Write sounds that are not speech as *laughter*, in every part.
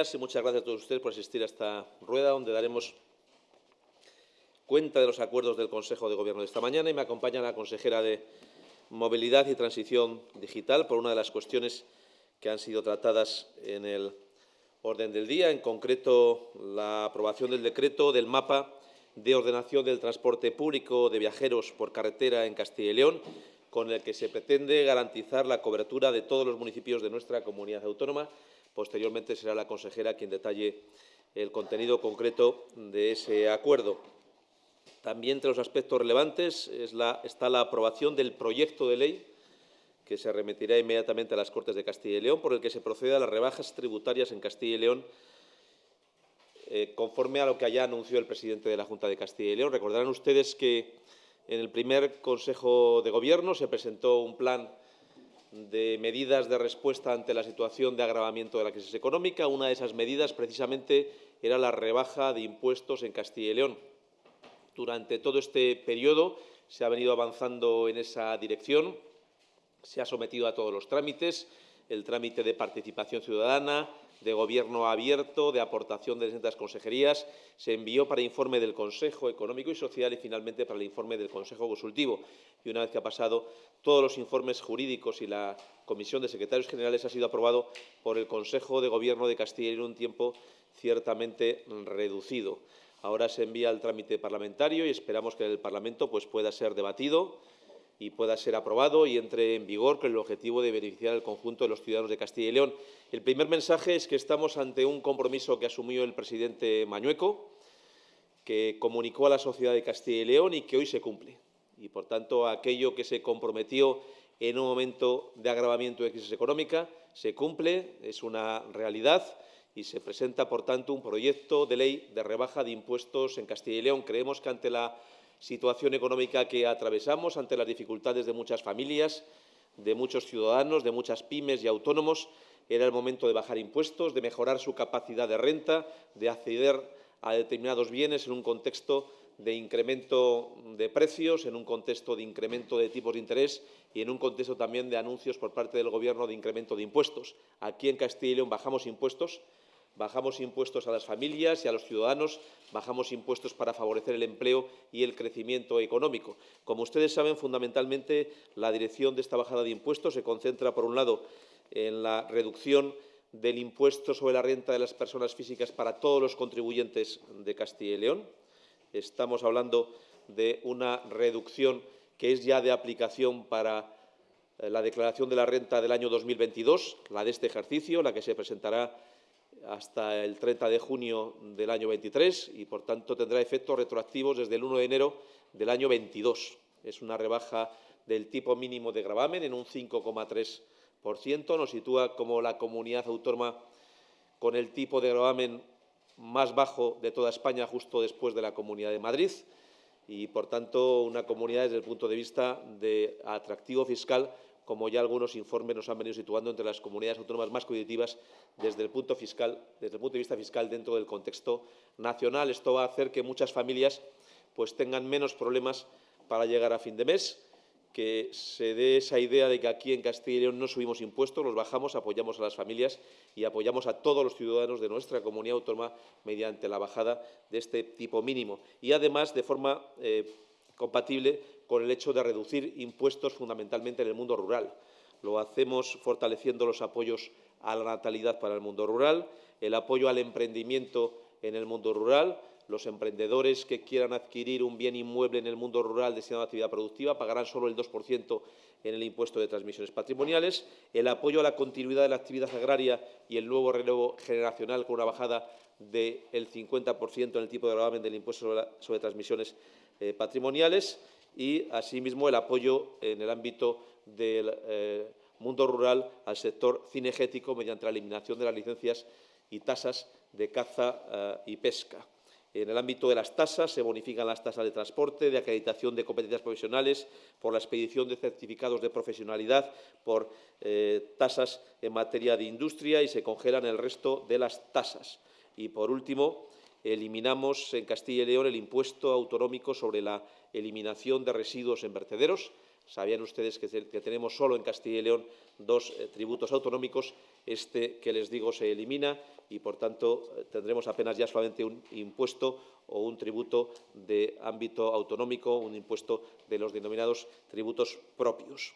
y muchas gracias a todos ustedes por asistir a esta rueda donde daremos cuenta de los acuerdos del Consejo de Gobierno de esta mañana y me acompaña la consejera de Movilidad y Transición Digital por una de las cuestiones que han sido tratadas en el orden del día, en concreto la aprobación del decreto del mapa de ordenación del transporte público de viajeros por carretera en Castilla y León, con el que se pretende garantizar la cobertura de todos los municipios de nuestra comunidad autónoma. Posteriormente será la consejera quien detalle el contenido concreto de ese acuerdo. También entre los aspectos relevantes está la aprobación del proyecto de ley que se remitirá inmediatamente a las Cortes de Castilla y León, por el que se procede a las rebajas tributarias en Castilla y León eh, conforme a lo que allá anunció el presidente de la Junta de Castilla y León. Recordarán ustedes que en el primer Consejo de Gobierno se presentó un plan de medidas de respuesta ante la situación de agravamiento de la crisis económica. Una de esas medidas, precisamente, era la rebaja de impuestos en Castilla y León. Durante todo este periodo se ha venido avanzando en esa dirección, se ha sometido a todos los trámites, el trámite de participación ciudadana, de gobierno abierto, de aportación de distintas consejerías, se envió para informe del Consejo Económico y Social y finalmente para el informe del Consejo Consultivo. Y una vez que ha pasado todos los informes jurídicos y la Comisión de Secretarios Generales ha sido aprobado por el Consejo de Gobierno de Castilla en un tiempo ciertamente reducido. Ahora se envía al trámite parlamentario y esperamos que el Parlamento pues, pueda ser debatido y pueda ser aprobado y entre en vigor con el objetivo de beneficiar al conjunto de los ciudadanos de Castilla y León. El primer mensaje es que estamos ante un compromiso que asumió el presidente Mañueco, que comunicó a la sociedad de Castilla y León y que hoy se cumple. Y, por tanto, aquello que se comprometió en un momento de agravamiento de crisis económica se cumple, es una realidad y se presenta, por tanto, un proyecto de ley de rebaja de impuestos en Castilla y León. Creemos que ante la situación económica que atravesamos, ante las dificultades de muchas familias, de muchos ciudadanos, de muchas pymes y autónomos, era el momento de bajar impuestos, de mejorar su capacidad de renta, de acceder a determinados bienes en un contexto de incremento de precios, en un contexto de incremento de tipos de interés y en un contexto también de anuncios por parte del Gobierno de incremento de impuestos. Aquí en Castilla y León bajamos impuestos, Bajamos impuestos a las familias y a los ciudadanos, bajamos impuestos para favorecer el empleo y el crecimiento económico. Como ustedes saben, fundamentalmente la dirección de esta bajada de impuestos se concentra, por un lado, en la reducción del impuesto sobre la renta de las personas físicas para todos los contribuyentes de Castilla y León. Estamos hablando de una reducción que es ya de aplicación para eh, la declaración de la renta del año 2022, la de este ejercicio, la que se presentará hasta el 30 de junio del año 23 y, por tanto, tendrá efectos retroactivos desde el 1 de enero del año 22. Es una rebaja del tipo mínimo de gravamen en un 5,3%. Nos sitúa como la comunidad autónoma con el tipo de gravamen más bajo de toda España, justo después de la Comunidad de Madrid, y, por tanto, una comunidad desde el punto de vista de atractivo fiscal como ya algunos informes nos han venido situando entre las comunidades autónomas más competitivas desde el punto, fiscal, desde el punto de vista fiscal dentro del contexto nacional. Esto va a hacer que muchas familias pues, tengan menos problemas para llegar a fin de mes, que se dé esa idea de que aquí en Castilla y León no subimos impuestos, los bajamos, apoyamos a las familias y apoyamos a todos los ciudadanos de nuestra comunidad autónoma mediante la bajada de este tipo mínimo. Y, además, de forma eh, compatible con el hecho de reducir impuestos fundamentalmente en el mundo rural. Lo hacemos fortaleciendo los apoyos a la natalidad para el mundo rural, el apoyo al emprendimiento en el mundo rural. Los emprendedores que quieran adquirir un bien inmueble en el mundo rural destinado a actividad productiva pagarán solo el 2% en el impuesto de transmisiones patrimoniales, el apoyo a la continuidad de la actividad agraria y el nuevo relevo generacional con una bajada del 50% en el tipo de gravamen del impuesto sobre, transmisiones eh, patrimoniales y, asimismo, el apoyo en el ámbito del eh, mundo rural al sector cinegético mediante la eliminación de las licencias y tasas de caza eh, y pesca. En el ámbito de las tasas se bonifican las tasas de transporte, de acreditación de competencias profesionales, por la expedición de certificados de profesionalidad, por eh, tasas en materia de industria y se congelan el resto de las tasas. Y, por último, eliminamos en Castilla y León el impuesto autonómico sobre la eliminación de residuos en vertederos. Sabían ustedes que, tenemos solo en Castilla y León dos eh, tributos autonómicos. Este que les digo se elimina y, por tanto, tendremos apenas ya solamente un impuesto o un tributo de ámbito autonómico, un impuesto de los denominados tributos propios.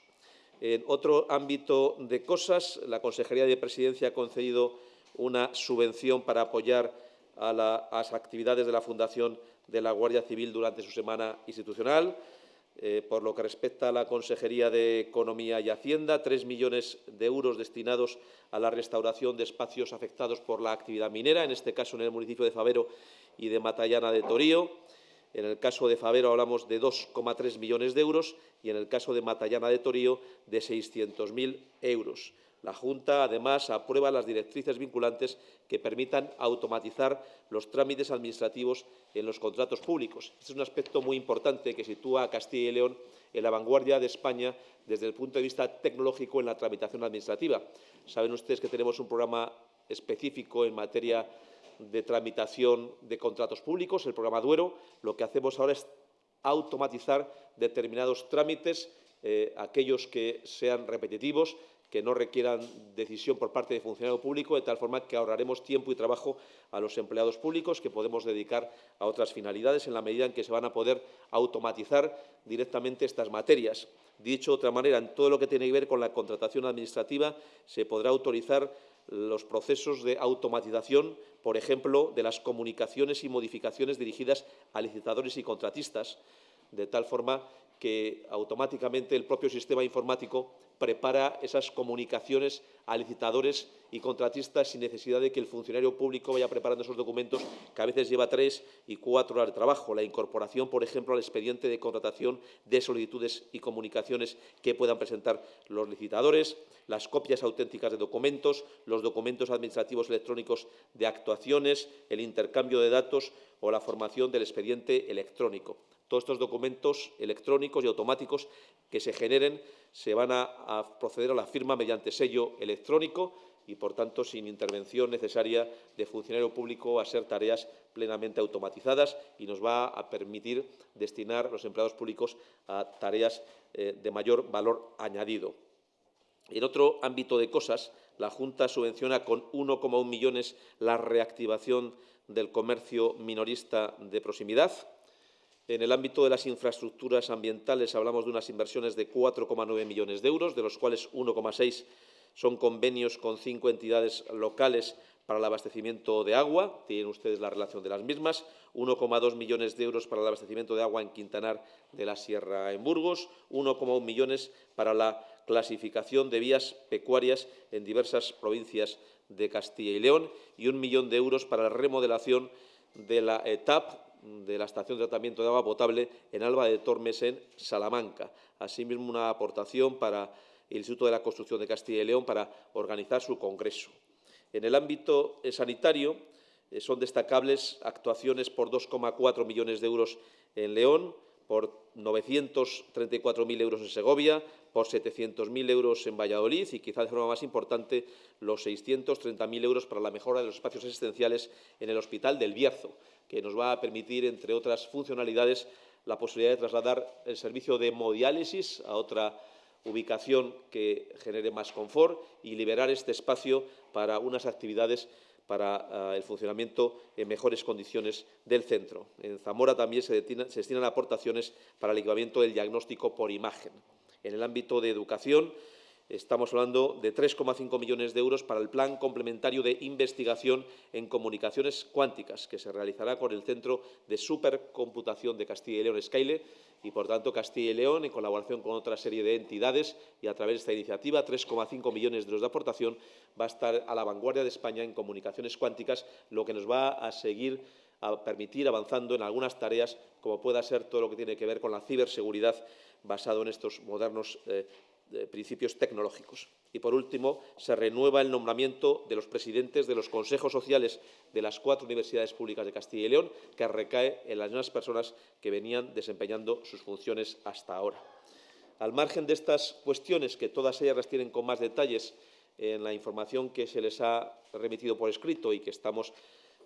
En otro ámbito de cosas, la Consejería de Presidencia ha concedido una subvención para apoyar a, las actividades de la Fundación de la Guardia Civil durante su semana institucional. Eh, por lo que respecta a la Consejería de Economía y Hacienda, tres millones de euros destinados a la restauración de espacios afectados por la actividad minera, en este caso en el municipio de Favero y de Matallana de Torío. En el caso de Favero hablamos de 2,3 millones de euros y en el caso de Matallana de Torío de 600.000 euros. La Junta, además, aprueba las directrices vinculantes que permitan automatizar los trámites administrativos en los contratos públicos. Este es un aspecto muy importante que sitúa a Castilla y León en la vanguardia de España desde el punto de vista tecnológico en la tramitación administrativa. Saben ustedes que tenemos un programa específico en materia de tramitación de contratos públicos, el programa Duero. Lo que hacemos ahora es automatizar determinados trámites, eh, aquellos que sean repetitivos, que no requieran decisión por parte del funcionario público, de tal forma que ahorraremos tiempo y trabajo a los empleados públicos que podemos dedicar a otras finalidades en la medida en que se van a poder automatizar directamente estas materias. Dicho de otra manera, en todo lo que tiene que ver con la contratación administrativa se podrá autorizar los procesos de automatización, por ejemplo, de las comunicaciones y modificaciones dirigidas a licitadores y contratistas, de tal forma que automáticamente el propio sistema informático prepara esas comunicaciones a licitadores y contratistas sin necesidad de que el funcionario público vaya preparando esos documentos que a veces lleva tres y cuatro horas de trabajo. La incorporación, por ejemplo, al expediente de contratación de solicitudes y comunicaciones que puedan presentar los licitadores, las copias auténticas de documentos, los documentos administrativos electrónicos de actuaciones, el intercambio de datos o la formación del expediente electrónico. Todos estos documentos electrónicos y automáticos que se generen se van a, proceder a la firma mediante sello electrónico y, por tanto, sin intervención necesaria de funcionario público a ser tareas plenamente automatizadas y nos va a permitir destinar los empleados públicos a tareas eh, de mayor valor añadido. En otro ámbito de cosas, la Junta subvenciona con 1,1 millones la reactivación del comercio minorista de proximidad, en el ámbito de las infraestructuras ambientales hablamos de unas inversiones de 4,9 millones de euros, de los cuales 1,6 son convenios con cinco entidades locales para el abastecimiento de agua, tienen ustedes la relación de las mismas, 1,2 millones de euros para el abastecimiento de agua en Quintanar de la Sierra en Burgos, 1,1 millones para la clasificación de vías pecuarias en diversas provincias de Castilla y León. Y un millón de euros para la remodelación de la ETAP de la estación de tratamiento de agua potable en Alba de Tormes, en Salamanca. Asimismo, una aportación para el Instituto de la Construcción de Castilla y León para organizar su congreso. En el ámbito eh, sanitario, eh, son destacables actuaciones por 2,4 millones de euros en León, por 934.000 euros en Segovia, por 700.000 euros en Valladolid y, quizá de forma más importante, los 630.000 euros para la mejora de los espacios asistenciales en el Hospital del Bierzo, que nos va a permitir, entre otras funcionalidades, la posibilidad de trasladar el servicio de hemodiálisis a otra ubicación que genere más confort y liberar este espacio para unas actividades para ah, el funcionamiento en mejores condiciones del centro. En Zamora también se, se destinan aportaciones para el equipamiento del diagnóstico por imagen. En el ámbito de educación, Estamos hablando de 3,5 millones de euros para el Plan Complementario de Investigación en Comunicaciones Cuánticas, que se realizará con el Centro de Supercomputación de Castilla y León, Skyle, y, por tanto, Castilla y León, en colaboración con otra serie de entidades y a través de esta iniciativa, 3,5 millones de euros de aportación, va a estar a la vanguardia de España en comunicaciones cuánticas, lo que nos va a seguir a permitir avanzando en algunas tareas, como pueda ser todo lo que tiene que ver con la ciberseguridad basado en estos modernos eh, principios tecnológicos. Y, por último, se renueva el nombramiento de los presidentes de los consejos sociales de las cuatro universidades públicas de Castilla y León, que recae en las mismas personas que venían desempeñando sus funciones hasta ahora. Al margen de estas cuestiones, que todas ellas las tienen con más detalles en la información que se les ha remitido por escrito y que estamos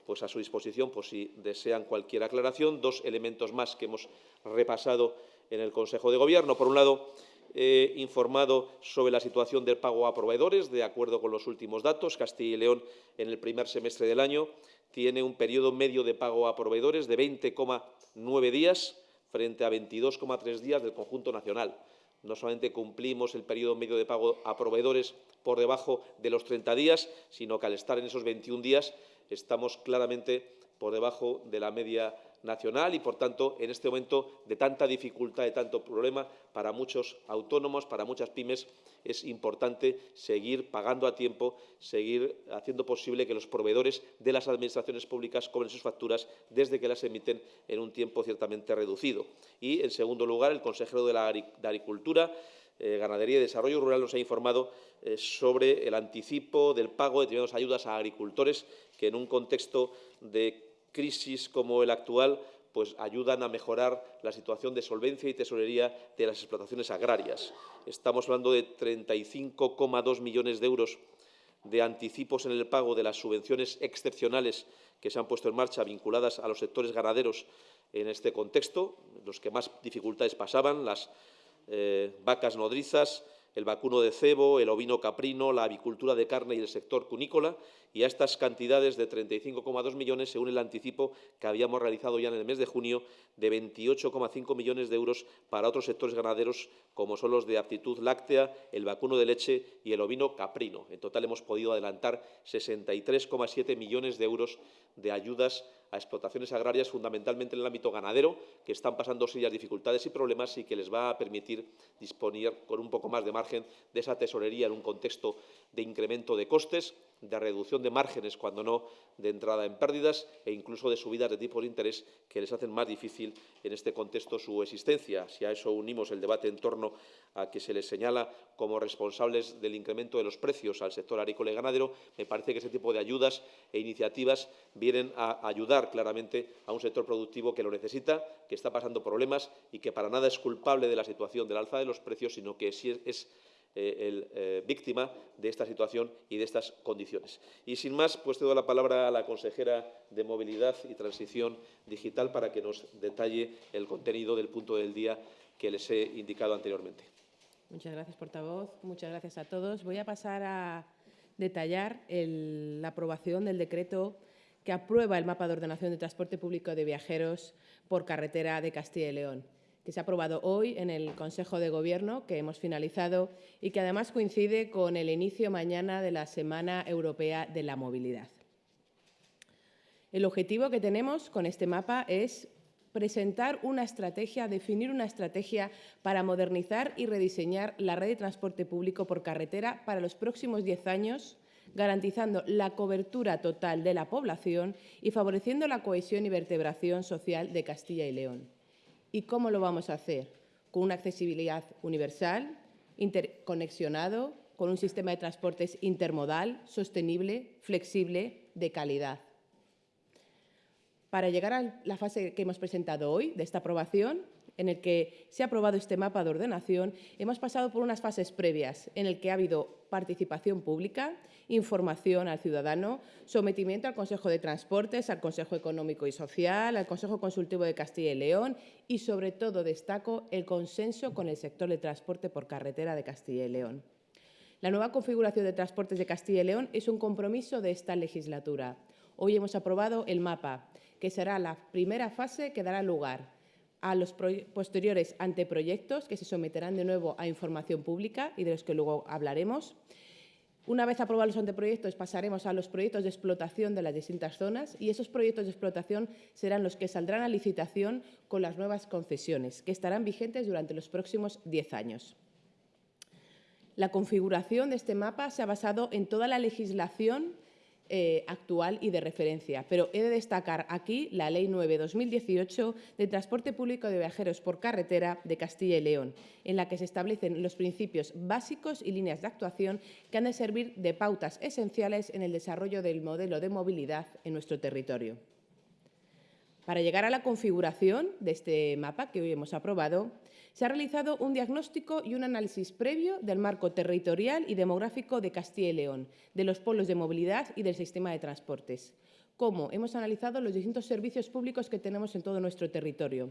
pues, a su disposición por si desean cualquier aclaración, dos elementos más que hemos repasado en el Consejo de Gobierno. Por un lado, He informado sobre la situación del pago a proveedores. De acuerdo con los últimos datos, Castilla y León en el primer semestre del año tiene un periodo medio de pago a proveedores de 20,9 días frente a 22,3 días del conjunto nacional. No solamente cumplimos el periodo medio de pago a proveedores por debajo de los 30 días, sino que al estar en esos 21 días estamos claramente por debajo de la media nacional y, por tanto, en este momento de tanta dificultad, de tanto problema para muchos autónomos, para muchas pymes, es importante seguir pagando a tiempo, seguir haciendo posible que los proveedores de las administraciones públicas cobren sus facturas desde que las emiten en un tiempo ciertamente reducido. Y, en segundo lugar, el consejero de la Agricultura eh, Ganadería y Desarrollo Rural nos ha informado eh, sobre el anticipo del pago de determinadas ayudas a agricultores que en un contexto de crisis como el actual pues ayudan a mejorar la situación de solvencia y tesorería de las explotaciones agrarias. Estamos hablando de 35,2 millones de euros de anticipos en el pago de las subvenciones excepcionales que se han puesto en marcha vinculadas a los sectores ganaderos en este contexto, los que más dificultades pasaban, las eh, vacas nodrizas, el vacuno de cebo, el ovino caprino, la avicultura de carne y el sector cunícola, y a estas cantidades de 35,2 millones se el anticipo que habíamos realizado ya en el mes de junio de 28,5 millones de euros para otros sectores ganaderos como son los de aptitud láctea, el vacuno de leche y el ovino caprino. En total hemos podido adelantar 63,7 millones de euros de ayudas a explotaciones agrarias, fundamentalmente en el ámbito ganadero, que están pasando serias dificultades y problemas y que les va a permitir disponer con un poco más de margen de esa tesorería en un contexto de incremento de costes, de reducción de márgenes, cuando no de entrada en pérdidas e incluso de subidas de tipos de interés que les hacen más difícil en este contexto su existencia. Si a eso unimos el debate en torno a que se les señala como responsables del incremento de los precios al sector agrícola y ganadero, me parece que ese tipo de ayudas e iniciativas vienen a ayudar claramente a un sector productivo que lo necesita, que está pasando problemas y que para nada es culpable de la situación del alza de los precios, sino que sí es eh, el, eh, víctima de esta situación y de estas condiciones. Y sin más, pues te doy la palabra a la consejera de Movilidad y Transición Digital para que nos detalle el contenido del punto del día que les he indicado anteriormente. Muchas gracias, portavoz. Muchas gracias a todos. Voy a pasar a detallar la aprobación del decreto que aprueba el mapa de ordenación de transporte público de viajeros por carretera de Castilla y León que se ha aprobado hoy en el Consejo de Gobierno, que hemos finalizado y que además coincide con el inicio mañana de la Semana Europea de la Movilidad. El objetivo que tenemos con este mapa es presentar una estrategia, definir una estrategia para modernizar y rediseñar la red de transporte público por carretera para los próximos diez años, garantizando la cobertura total de la población y favoreciendo la cohesión y vertebración social de Castilla y León. ¿Y cómo lo vamos a hacer? Con una accesibilidad universal, interconexionado, con un sistema de transportes intermodal, sostenible, flexible, de calidad. Para llegar a la fase que hemos presentado hoy, de esta aprobación, en el que se ha aprobado este mapa de ordenación, hemos pasado por unas fases previas en el que ha habido participación pública, información al ciudadano, sometimiento al Consejo de Transportes, al Consejo Económico y Social, al Consejo Consultivo de Castilla y León y, sobre todo, destaco el consenso con el sector de transporte por carretera de Castilla y León. La nueva configuración de transportes de Castilla y León es un compromiso de esta legislatura. Hoy hemos aprobado el mapa, que será la primera fase que dará lugar a los posteriores anteproyectos que se someterán de nuevo a información pública y de los que luego hablaremos. Una vez aprobados los anteproyectos, pasaremos a los proyectos de explotación de las distintas zonas y esos proyectos de explotación serán los que saldrán a licitación con las nuevas concesiones, que estarán vigentes durante los próximos diez años. La configuración de este mapa se ha basado en toda la legislación eh, actual y de referencia. Pero he de destacar aquí la Ley 9-2018 de Transporte Público de Viajeros por Carretera de Castilla y León, en la que se establecen los principios básicos y líneas de actuación que han de servir de pautas esenciales en el desarrollo del modelo de movilidad en nuestro territorio. Para llegar a la configuración de este mapa que hoy hemos aprobado, se ha realizado un diagnóstico y un análisis previo del marco territorial y demográfico de Castilla y León, de los polos de movilidad y del sistema de transportes. cómo hemos analizado los distintos servicios públicos que tenemos en todo nuestro territorio.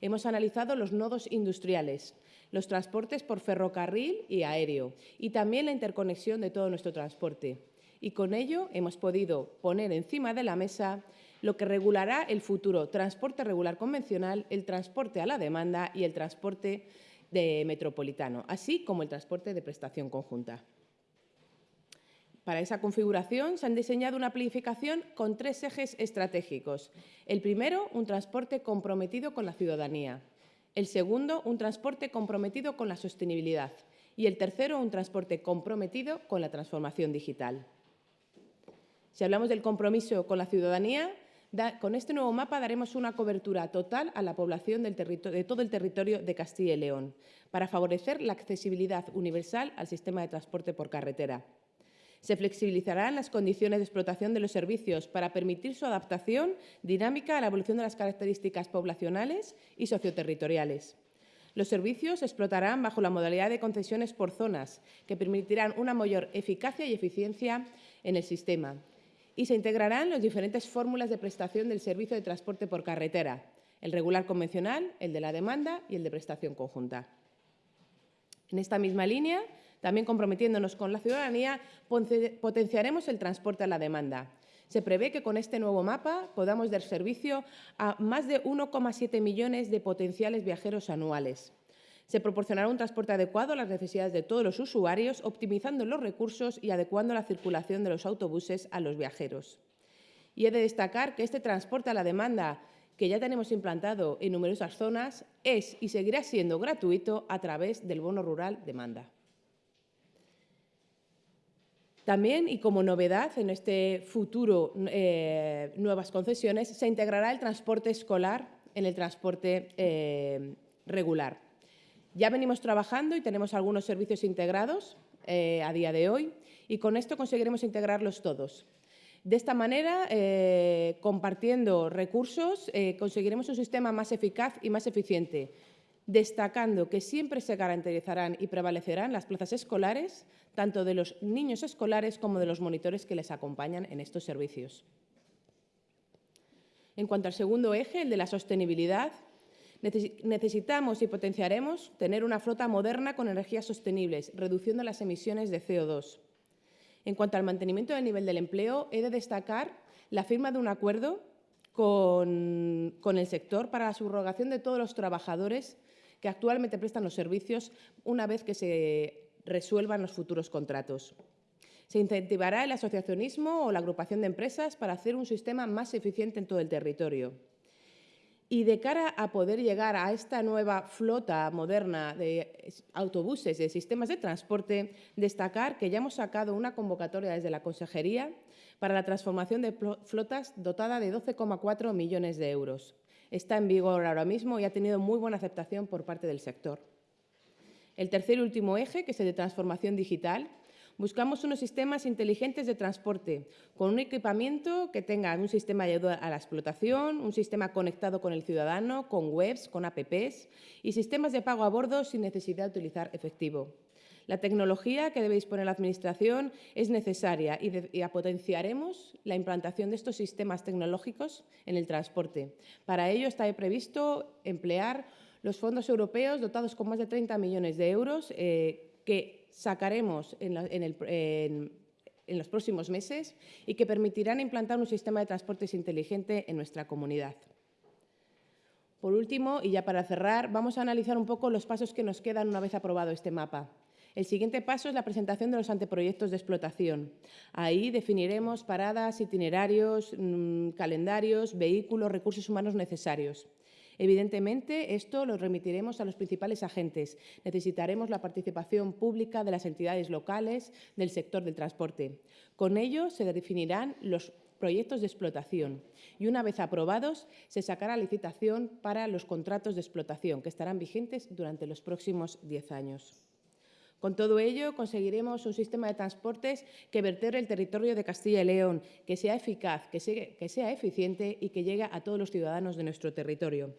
Hemos analizado los nodos industriales, los transportes por ferrocarril y aéreo y también la interconexión de todo nuestro transporte. Y con ello hemos podido poner encima de la mesa lo que regulará el futuro transporte regular convencional, el transporte a la demanda y el transporte de metropolitano, así como el transporte de prestación conjunta. Para esa configuración se han diseñado una planificación con tres ejes estratégicos. El primero, un transporte comprometido con la ciudadanía. El segundo, un transporte comprometido con la sostenibilidad. Y el tercero, un transporte comprometido con la transformación digital. Si hablamos del compromiso con la ciudadanía, con este nuevo mapa daremos una cobertura total a la población de todo el territorio de Castilla y León para favorecer la accesibilidad universal al sistema de transporte por carretera. Se flexibilizarán las condiciones de explotación de los servicios para permitir su adaptación dinámica a la evolución de las características poblacionales y socioterritoriales. Los servicios se explotarán bajo la modalidad de concesiones por zonas, que permitirán una mayor eficacia y eficiencia en el sistema. Y se integrarán las diferentes fórmulas de prestación del servicio de transporte por carretera, el regular convencional, el de la demanda y el de prestación conjunta. En esta misma línea, también comprometiéndonos con la ciudadanía, potenciaremos el transporte a la demanda. Se prevé que con este nuevo mapa podamos dar servicio a más de 1,7 millones de potenciales viajeros anuales. Se proporcionará un transporte adecuado a las necesidades de todos los usuarios, optimizando los recursos y adecuando la circulación de los autobuses a los viajeros. Y he de destacar que este transporte a la demanda que ya tenemos implantado en numerosas zonas es y seguirá siendo gratuito a través del bono rural demanda. También, y como novedad en este futuro eh, nuevas concesiones, se integrará el transporte escolar en el transporte eh, regular. Ya venimos trabajando y tenemos algunos servicios integrados eh, a día de hoy y con esto conseguiremos integrarlos todos. De esta manera, compartiendo recursos, conseguiremos un sistema más eficaz y más eficiente, destacando que siempre se garantizarán y prevalecerán las plazas escolares, tanto de los niños escolares como de los monitores que les acompañan en estos servicios. En cuanto al segundo eje, el de la sostenibilidad, necesitamos y potenciaremos tener una flota moderna con energías sostenibles, reduciendo las emisiones de CO2. En cuanto al mantenimiento del nivel del empleo, he de destacar la firma de un acuerdo con, con el sector para la subrogación de todos los trabajadores que actualmente prestan los servicios una vez que se resuelvan los futuros contratos. Se incentivará el asociacionismo o la agrupación de empresas para hacer un sistema más eficiente en todo el territorio. Y de cara a poder llegar a esta nueva flota moderna de autobuses, de sistemas de transporte, destacar que ya hemos sacado una convocatoria desde la Consejería para la transformación de flotas dotada de 12,4 millones de euros está en vigor ahora mismo y ha tenido muy buena aceptación por parte del sector. El tercer y último eje, que es el de transformación digital, buscamos unos sistemas inteligentes de transporte con un equipamiento que tenga un sistema de ayuda a la explotación, un sistema conectado con el ciudadano, con webs, con apps y sistemas de pago a bordo sin necesidad de utilizar efectivo. La tecnología que debe disponer la Administración es necesaria y, potenciaremos la implantación de estos sistemas tecnológicos en el transporte. Para ello está previsto emplear los fondos europeos dotados con más de 30 millones de euros eh, que sacaremos en, los próximos meses y que permitirán implantar un sistema de transportes inteligente en nuestra comunidad. Por último, y ya para cerrar, vamos a analizar un poco los pasos que nos quedan una vez aprobado este mapa. El siguiente paso es la presentación de los anteproyectos de explotación. Ahí definiremos paradas, itinerarios, mm, calendarios, vehículos, recursos humanos necesarios. Evidentemente, esto lo remitiremos a los principales agentes. Necesitaremos la participación pública de las entidades locales del sector del transporte. Con ello se definirán los proyectos de explotación y una vez aprobados se sacará licitación para los contratos de explotación que estarán vigentes durante los próximos diez años. Con todo ello, conseguiremos un sistema de transportes que vertere el territorio de Castilla y León, que sea eficaz, que sea, eficiente y que llegue a todos los ciudadanos de nuestro territorio.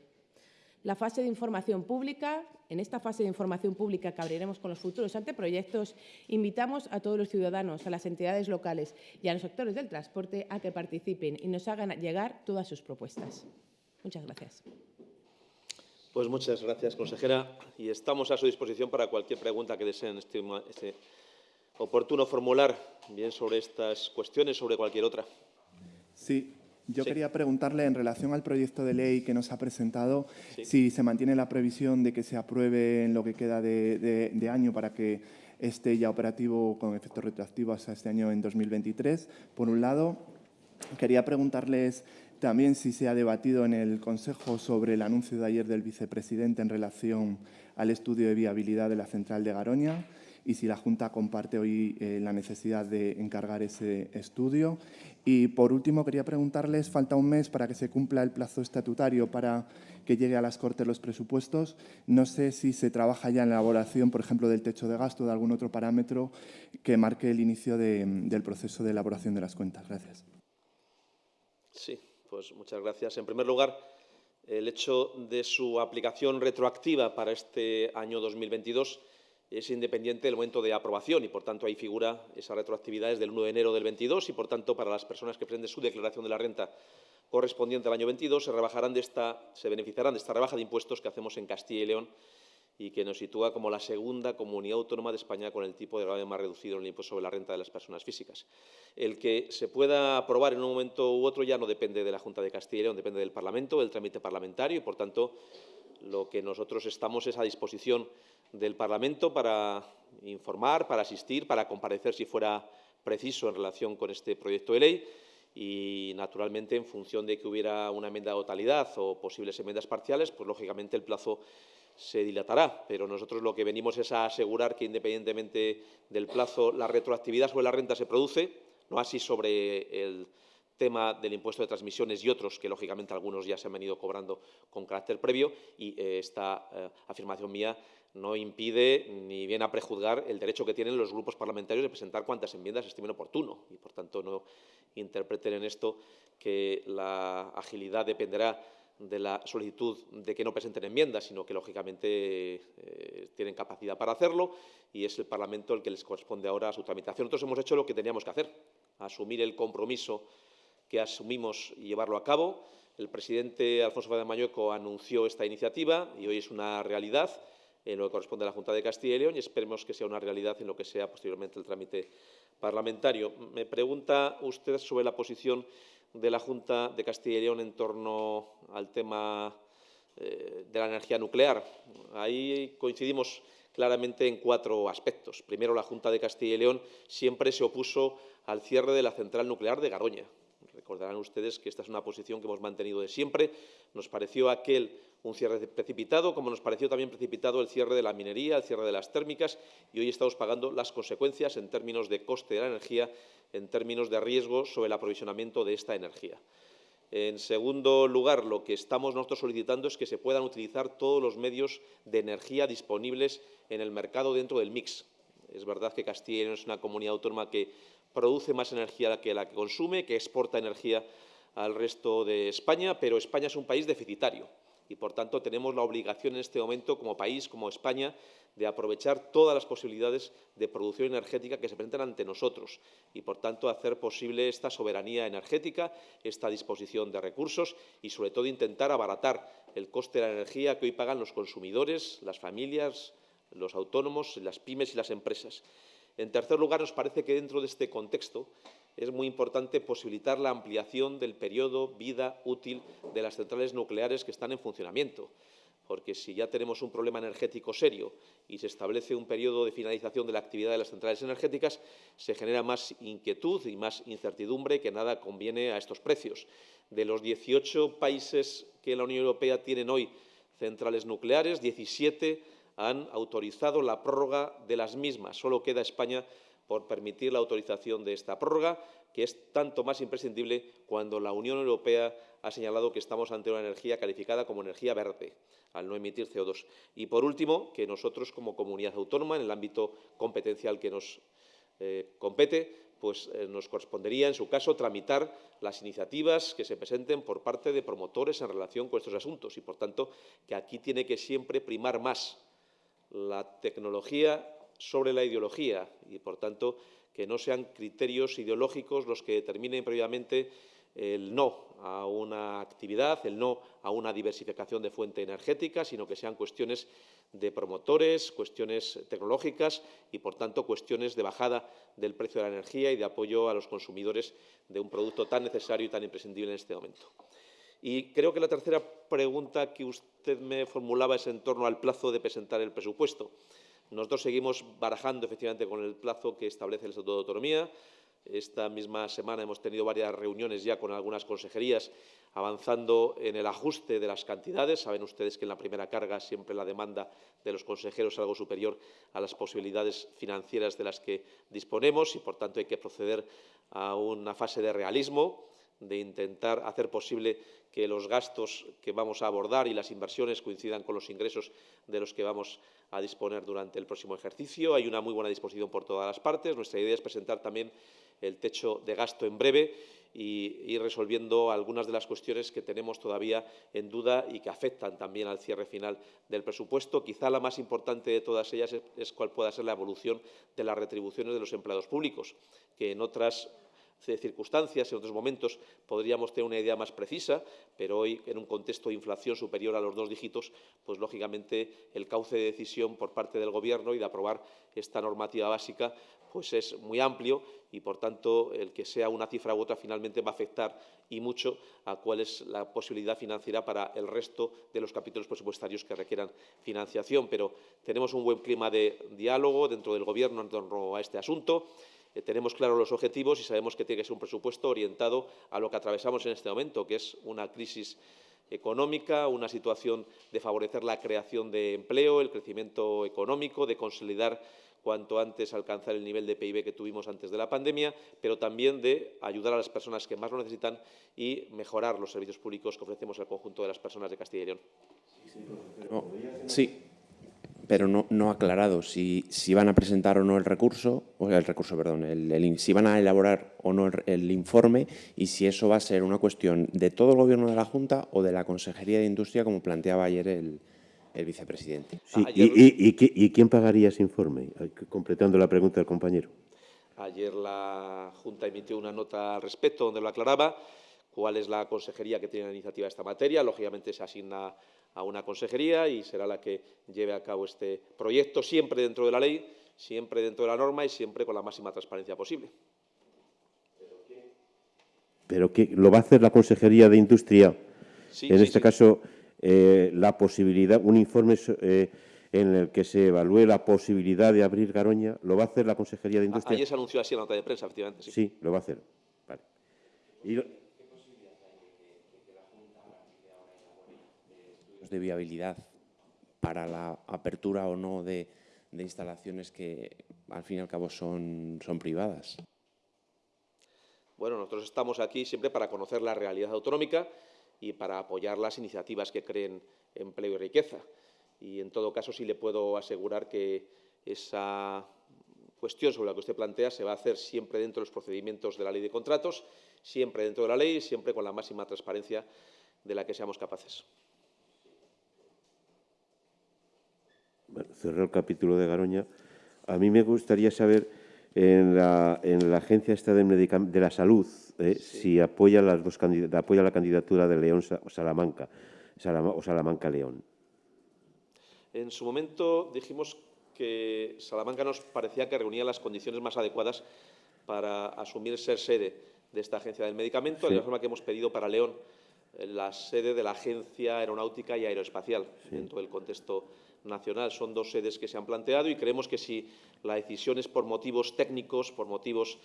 la fase de información pública. En esta fase de información pública que abriremos con los futuros anteproyectos, invitamos a todos los ciudadanos, a las entidades locales y a los sectores del transporte a que participen y nos hagan llegar todas sus propuestas. Muchas gracias. Pues muchas gracias, consejera. Y estamos a su disposición para cualquier pregunta que deseen este, este oportuno formular, bien sobre estas cuestiones, sobre cualquier otra. Sí, yo quería preguntarle en relación al proyecto de ley que nos ha presentado Sí. si se mantiene la previsión de que se apruebe en lo que queda de, de- de año para que esté ya operativo con efectos retroactivos hasta este año en 2023, por un lado. Quería preguntarles también si se ha debatido en el Consejo sobre el anuncio de ayer del vicepresidente en relación al estudio de viabilidad de la central de Garoña y si la Junta comparte hoy eh, la necesidad de encargar ese estudio. Y, por último, quería preguntarles, falta un mes para que se cumpla el plazo estatutario para que llegue a las Cortes los presupuestos. No sé si se trabaja ya en la elaboración, por ejemplo, del techo de gasto o de algún otro parámetro que marque el inicio de- del proceso de elaboración de las cuentas. Gracias. Sí, pues muchas gracias. En primer lugar, el hecho de su aplicación retroactiva para este año 2022 es independiente del momento de aprobación y, por tanto, ahí figura esa retroactividad desde el 1 de enero del 22 y, por tanto, para las personas que presenten su declaración de la renta correspondiente al año 22 se rebajarán de esta, se beneficiarán de esta rebaja de impuestos que hacemos en Castilla y León y que nos sitúa como la segunda comunidad autónoma de España con el tipo de gravamen más reducido en el impuesto sobre la renta de las personas físicas. El que se pueda aprobar en un momento u otro ya no depende de la Junta de Castilla y León, depende del Parlamento, del trámite parlamentario y, por tanto, lo que nosotros estamos es a disposición del Parlamento para informar, para asistir, para comparecer si fuera preciso en relación con este proyecto de ley y, naturalmente, en función de que hubiera una enmienda de totalidad o posibles enmiendas parciales, pues, lógicamente, el plazo se dilatará. Pero nosotros lo que venimos es a asegurar que, independientemente del plazo, la retroactividad sobre la renta se produce, no así sobre el tema del impuesto de transmisiones y otros, que lógicamente algunos ya se han venido cobrando con carácter previo, y eh, esta eh, afirmación mía no impide ni viene a prejuzgar el derecho que tienen los grupos parlamentarios de presentar cuantas enmiendas estimen oportuno. Y, por tanto, no interpreten en esto que la agilidad dependerá de la solicitud de que no presenten enmiendas, sino que, lógicamente, eh, tienen capacidad para hacerlo y es el Parlamento el que les corresponde ahora a su tramitación. Nosotros hemos hecho lo que teníamos que hacer, asumir el compromiso que asumimos y llevarlo a cabo. El presidente Alfonso Fernández Mañueco anunció esta iniciativa y hoy es una realidad en lo que corresponde a la Junta de Castilla y León y esperemos que sea una realidad en lo que sea posteriormente el trámite parlamentario. Me pregunta usted sobre la posición de la Junta de Castilla y León en torno al tema eh, de la energía nuclear. Ahí coincidimos claramente en cuatro aspectos. Primero, la Junta de Castilla y León siempre se opuso al cierre de la central nuclear de Garoña. Recordarán ustedes que esta es una posición que hemos mantenido de siempre. Nos pareció aquel un cierre precipitado, como nos pareció también precipitado el cierre de la minería, el cierre de las térmicas, y hoy estamos pagando las consecuencias en términos de coste de la energía, en términos de riesgo sobre el aprovisionamiento de esta energía. En segundo lugar, lo que estamos nosotros solicitando es que se puedan utilizar todos los medios de energía disponibles en el mercado dentro del mix. Es verdad que Castilla es una comunidad autónoma que produce más energía que la que consume, que exporta energía al resto de España, pero España es un país deficitario y, por tanto, tenemos la obligación en este momento, como país, como España, de aprovechar todas las posibilidades de producción energética que se presentan ante nosotros y, por tanto, hacer posible esta soberanía energética, esta disposición de recursos y, sobre todo, intentar abaratar el coste de la energía que hoy pagan los consumidores, las familias, los autónomos, las pymes y las empresas. En tercer lugar, nos parece que dentro de este contexto es muy importante posibilitar la ampliación del periodo vida útil de las centrales nucleares que están en funcionamiento, porque si ya tenemos un problema energético serio y se establece un periodo de finalización de la actividad de las centrales energéticas, se genera más inquietud y más incertidumbre que nada conviene a estos precios. De los 18 países que la Unión Europea tienen hoy centrales nucleares, 17 han autorizado la prórroga de las mismas. Solo queda España por permitir la autorización de esta prórroga, que es tanto más imprescindible cuando la Unión Europea ha señalado que estamos ante una energía calificada como energía verde, al no emitir CO2. Y, por último, que nosotros, como comunidad autónoma, en el ámbito competencial que nos eh, compete, pues eh, nos correspondería, en su caso, tramitar las iniciativas que se presenten por parte de promotores en relación con estos asuntos y, por tanto, que aquí tiene que siempre primar más la tecnología sobre la ideología y, por tanto, que no sean criterios ideológicos los que determinen previamente el no a una actividad, el no a una diversificación de fuente energética, sino que sean cuestiones de promotores, cuestiones tecnológicas y, por tanto, cuestiones de bajada del precio de la energía y de apoyo a los consumidores de un producto tan necesario y tan imprescindible en este momento. Y creo que la tercera pregunta que usted me formulaba es en torno al plazo de presentar el presupuesto. Nosotros seguimos barajando efectivamente con el plazo que establece el Estatuto de Autonomía. Esta misma semana hemos tenido varias reuniones ya con algunas consejerías avanzando en el ajuste de las cantidades. Saben ustedes que en la primera carga siempre la demanda de los consejeros es algo superior a las posibilidades financieras de las que disponemos y, por tanto, hay que proceder a una fase de realismo de intentar hacer posible que los gastos que vamos a abordar y las inversiones coincidan con los ingresos de los que vamos a disponer durante el próximo ejercicio. Hay una muy buena disposición por todas las partes. Nuestra idea es presentar también el techo de gasto en breve y ir resolviendo algunas de las cuestiones que tenemos todavía en duda y que afectan también al cierre final del presupuesto. Quizá la más importante de todas ellas es, es cuál pueda ser la evolución de las retribuciones de los empleados públicos, que en otras circunstancias, en otros momentos podríamos tener una idea más precisa, pero hoy, en un contexto de inflación superior a los dos dígitos, pues lógicamente el cauce de decisión por parte del Gobierno y de aprobar esta normativa básica pues es muy amplio y, por tanto, el que sea una cifra u otra finalmente va a afectar y mucho a cuál es la posibilidad financiera para el resto de los capítulos presupuestarios que requieran financiación. Pero tenemos un buen clima de diálogo dentro del Gobierno en torno a este asunto. Eh, tenemos claros los objetivos y sabemos que tiene que ser un presupuesto orientado a lo que atravesamos en este momento, que es una crisis económica, una situación de favorecer la creación de empleo, el crecimiento económico, de consolidar cuanto antes alcanzar el nivel de PIB que tuvimos antes de la pandemia, pero también de ayudar a las personas que más lo necesitan y mejorar los servicios públicos que ofrecemos al conjunto de las personas de Castilla y León. sí, pero no, no aclarado si, si, van a presentar o no el recurso, o el recurso, perdón, el, si van a elaborar o no el, informe y si eso va a ser una cuestión de todo el Gobierno de la Junta o de la Consejería de Industria, como planteaba ayer el, el vicepresidente. y, quién pagaría ese informe? Completando la pregunta del compañero. Ayer la Junta emitió una nota al respecto donde lo aclaraba cuál es la consejería que tiene la iniciativa de esta materia. Lógicamente se asigna a una consejería y será la que lleve a cabo este proyecto, siempre dentro de la ley, siempre dentro de la norma y siempre con la máxima transparencia posible. ¿Pero qué? ¿Lo va a hacer la Consejería de Industria? en este caso, eh, la posibilidad, un informe eh, en el que se evalúe la posibilidad de abrir Garoña, ¿lo va a hacer la Consejería de Industria? Ayer se anunció así en la nota de prensa, efectivamente. Sí, sí lo va a hacer. Vale. Y de viabilidad para la apertura o no de, instalaciones que al fin y al cabo son, son privadas? Bueno, nosotros estamos aquí siempre para conocer la realidad autonómica y para apoyar las iniciativas que creen empleo y riqueza. Y en todo caso sí le puedo asegurar que esa cuestión sobre la que usted plantea se va a hacer siempre dentro de los procedimientos de la ley de contratos, siempre dentro de la ley, siempre con la máxima transparencia de la que seamos capaces. Cerró el capítulo de Garoña. A mí me gustaría saber en la, en la Agencia Esta de, de la Salud eh, si apoya, las dos apoya la candidatura de León Salamanca o Salamanca-León. En su momento dijimos que Salamanca nos parecía que reunía las condiciones más adecuadas para asumir ser sede de esta agencia del medicamento, de la forma que hemos pedido para León la sede de la Agencia Aeronáutica y Aeroespacial dentro del contexto nacional. Son dos sedes que se han planteado y creemos que si la decisión es por motivos técnicos, por motivos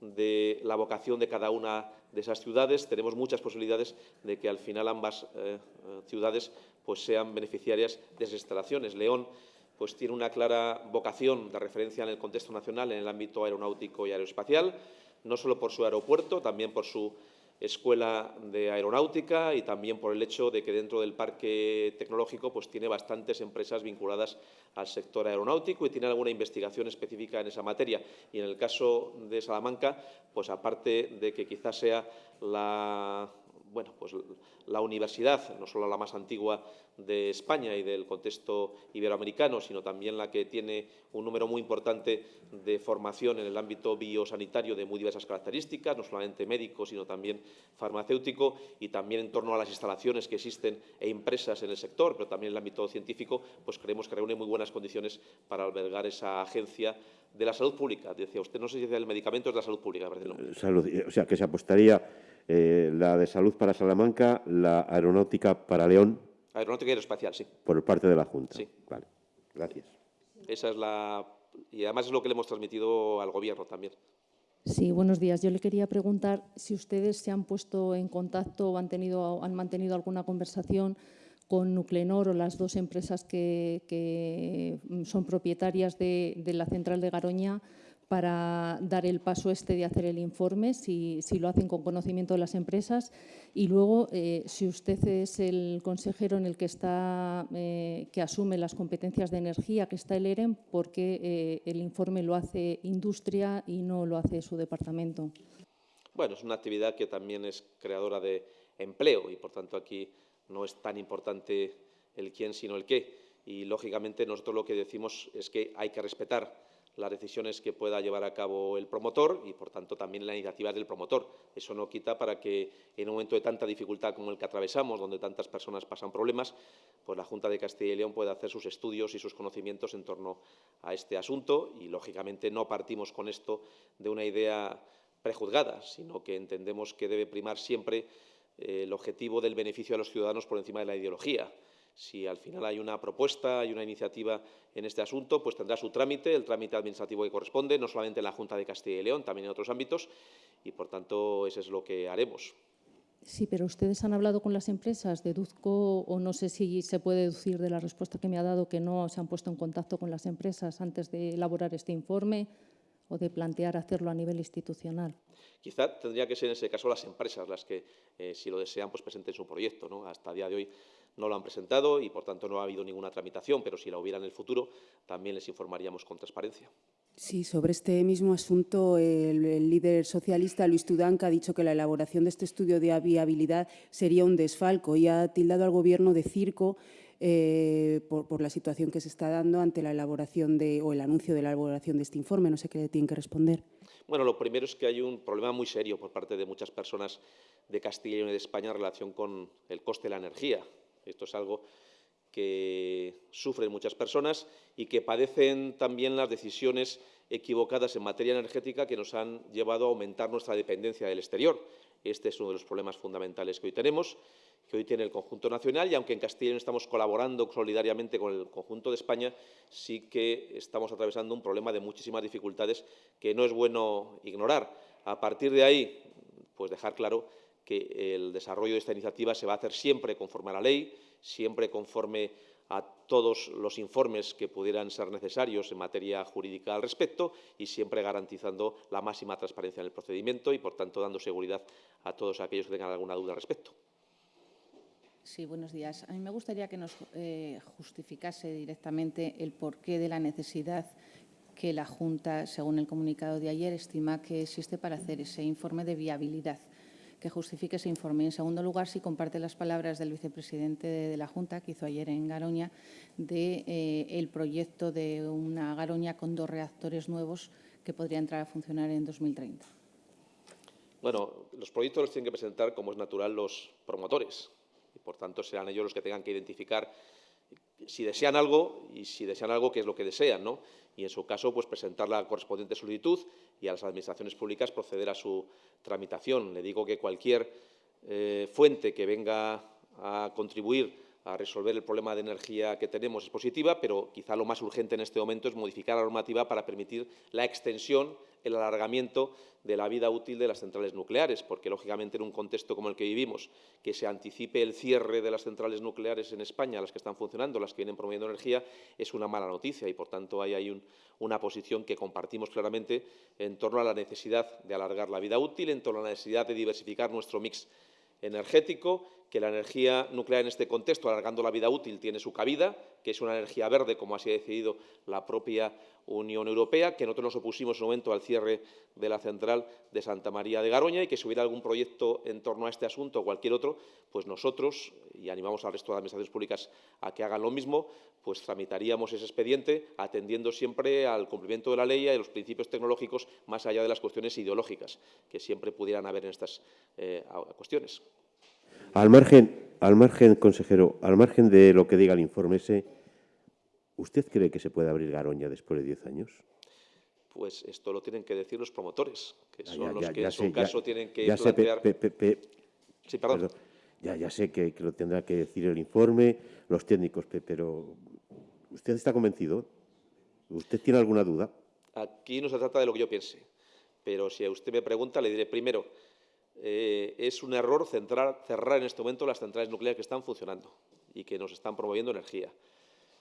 de la vocación de cada una de esas ciudades, tenemos muchas posibilidades de que al final ambas eh, ciudades pues, sean beneficiarias de esas instalaciones. León pues, tiene una clara vocación de referencia en el contexto nacional en el ámbito aeronáutico y aeroespacial, no solo por su aeropuerto, también por su escuela de aeronáutica y también por el hecho de que dentro del parque tecnológico pues, tiene bastantes empresas vinculadas al sector aeronáutico y tiene alguna investigación específica en esa materia. Y en el caso de Salamanca, pues aparte de que quizás sea la bueno, pues la universidad, no solo la más antigua de España y del contexto iberoamericano, sino también la que tiene un número muy importante de formación en el ámbito biosanitario de muy diversas características, no solamente médico, sino también farmacéutico, y también en torno a las instalaciones que existen e impresas en el sector, pero también en el ámbito científico, pues creemos que reúne muy buenas condiciones para albergar esa agencia de la salud pública. Decía usted, no sé si del medicamento es de la salud pública, Salud, o sea, que se apostaría eh, la de salud para Salamanca, la aeronáutica para León. Aeronáutica y aeroespacial, sí. Por parte de la Junta. Sí. Vale, gracias. Esa es la... Y además es lo que le hemos transmitido al Gobierno también. Sí, buenos días. Yo le quería preguntar si ustedes se han puesto en contacto o han, tenido, han mantenido alguna conversación con Nuclenor o las dos empresas que, son propietarias de, de la central de Garoña para dar el paso este de hacer el informe, si, lo hacen con conocimiento de las empresas. Y luego, eh, si usted es el consejero en el que, está, eh, que asume las competencias de energía, que está el EREM, ¿por qué eh, el informe lo hace Industria y no lo hace su departamento? Bueno, es una actividad que también es creadora de empleo y, por tanto, aquí no es tan importante el quién, sino el qué. Y, lógicamente, nosotros lo que decimos es que hay que respetar las decisiones que pueda llevar a cabo el promotor y, por tanto, también la iniciativa del promotor. Eso no quita para que, en un momento de tanta dificultad como el que atravesamos, donde tantas personas pasan problemas, pues la Junta de Castilla y León pueda hacer sus estudios y sus conocimientos en torno a este asunto y, lógicamente, no partimos con esto de una idea prejuzgada, sino que entendemos que debe primar siempre eh, el objetivo del beneficio de los ciudadanos por encima de la ideología. Si al final hay una propuesta, hay una iniciativa en este asunto, pues tendrá su trámite, el trámite administrativo que corresponde, no solamente en la Junta de Castilla y León, también en otros ámbitos, y por tanto eso es lo que haremos. Sí, pero ustedes han hablado con las empresas, deduzco, o no sé si se puede deducir de la respuesta que me ha dado que no se han puesto en contacto con las empresas antes de elaborar este informe o de plantear hacerlo a nivel institucional. Quizá tendría que ser en ese caso las empresas las que, eh, si lo desean, pues presenten su proyecto. ¿no? Hasta el día de hoy no lo han presentado y, por tanto, no ha habido ninguna tramitación, pero si la hubiera en el futuro, también les informaríamos con transparencia. Sí, sobre este mismo asunto, el, líder socialista Luis Tudanca ha dicho que la elaboración de este estudio de viabilidad sería un desfalco y ha tildado al Gobierno de circo eh, por, la situación que se está dando ante la elaboración de, o el anuncio de la elaboración de este informe. No sé qué le tienen que responder. Bueno, lo primero es que hay un problema muy serio por parte de muchas personas de Castilla y de España en relación con el coste de la energía. Esto es algo que sufren muchas personas y que padecen también las decisiones equivocadas en materia energética que nos han llevado a aumentar nuestra dependencia del exterior. Este es uno de los problemas fundamentales que hoy tenemos, que hoy tiene el conjunto nacional y aunque en León estamos colaborando solidariamente con el conjunto de España, sí que estamos atravesando un problema de muchísimas dificultades que no es bueno ignorar. A partir de ahí, pues dejar claro el desarrollo de esta iniciativa se va a hacer siempre conforme a la ley, siempre conforme a todos los informes que pudieran ser necesarios en materia jurídica al respecto y siempre garantizando la máxima transparencia en el procedimiento y, por tanto, dando seguridad a todos aquellos que tengan alguna duda al respecto. Sí, buenos días. A mí me gustaría que nos eh, justificase directamente el porqué de la necesidad que la Junta, según el comunicado de ayer, estima que existe para hacer ese informe de viabilidad que justifique ese informe. En segundo lugar, si comparte las palabras del vicepresidente de, la Junta, que hizo ayer en Garoña, de eh, proyecto de una Garoña con dos reactores nuevos que podría entrar a funcionar en 2030. Bueno, los proyectos los tienen que presentar, como es natural, los promotores. Y, por tanto, serán ellos los que tengan que identificar si desean algo y si desean algo, qué es lo que desean, ¿no? Y en su caso, pues presentar la correspondiente solicitud y a las administraciones públicas proceder a su tramitación. Le digo que cualquier eh, fuente que venga a contribuir a resolver el problema de energía que tenemos es positiva, pero quizá lo más urgente en este momento es modificar la normativa para permitir la extensión el alargamiento de la vida útil de las centrales nucleares, porque lógicamente en un contexto como el que vivimos, que se anticipe el cierre de las centrales nucleares en España, las que están funcionando, las que vienen promoviendo energía, es una mala noticia y por tanto hay una posición que compartimos claramente en torno a la necesidad de alargar la vida útil, en torno a la necesidad de diversificar nuestro mix energético, que la energía nuclear en este contexto, alargando la vida útil, tiene su cabida, que es una energía verde, como así ha decidido la propia Unión Europea, que nosotros nos opusimos en un momento al cierre de la central de Santa María de Garoña y que si hubiera algún proyecto en torno a este asunto o cualquier otro, pues nosotros, y animamos al resto de las administraciones públicas a que hagan lo mismo, pues tramitaríamos ese expediente atendiendo siempre al cumplimiento de la ley y a los principios tecnológicos más allá de las cuestiones ideológicas que siempre pudieran haber en estas eh, cuestiones. Al margen, al margen, consejero, al margen de lo que diga el informe ese, ¿usted cree que se puede abrir Garoña después de 10 años? Pues esto lo tienen que decir los promotores, que Ah, son ya, los ya, que ya en su caso tienen que ya sé, pe- plantear... pe- pe- pe- Sí, perdón. perdón. Ya, ya sé que, que lo tendrá que decir el informe, los técnicos, pe- pero ¿usted está convencido? ¿Usted tiene alguna duda? Aquí no se trata de lo que yo piense, pero si a usted me pregunta, le diré primero, eh, es un error cerrar en este momento las centrales nucleares que están funcionando y que nos están promoviendo energía.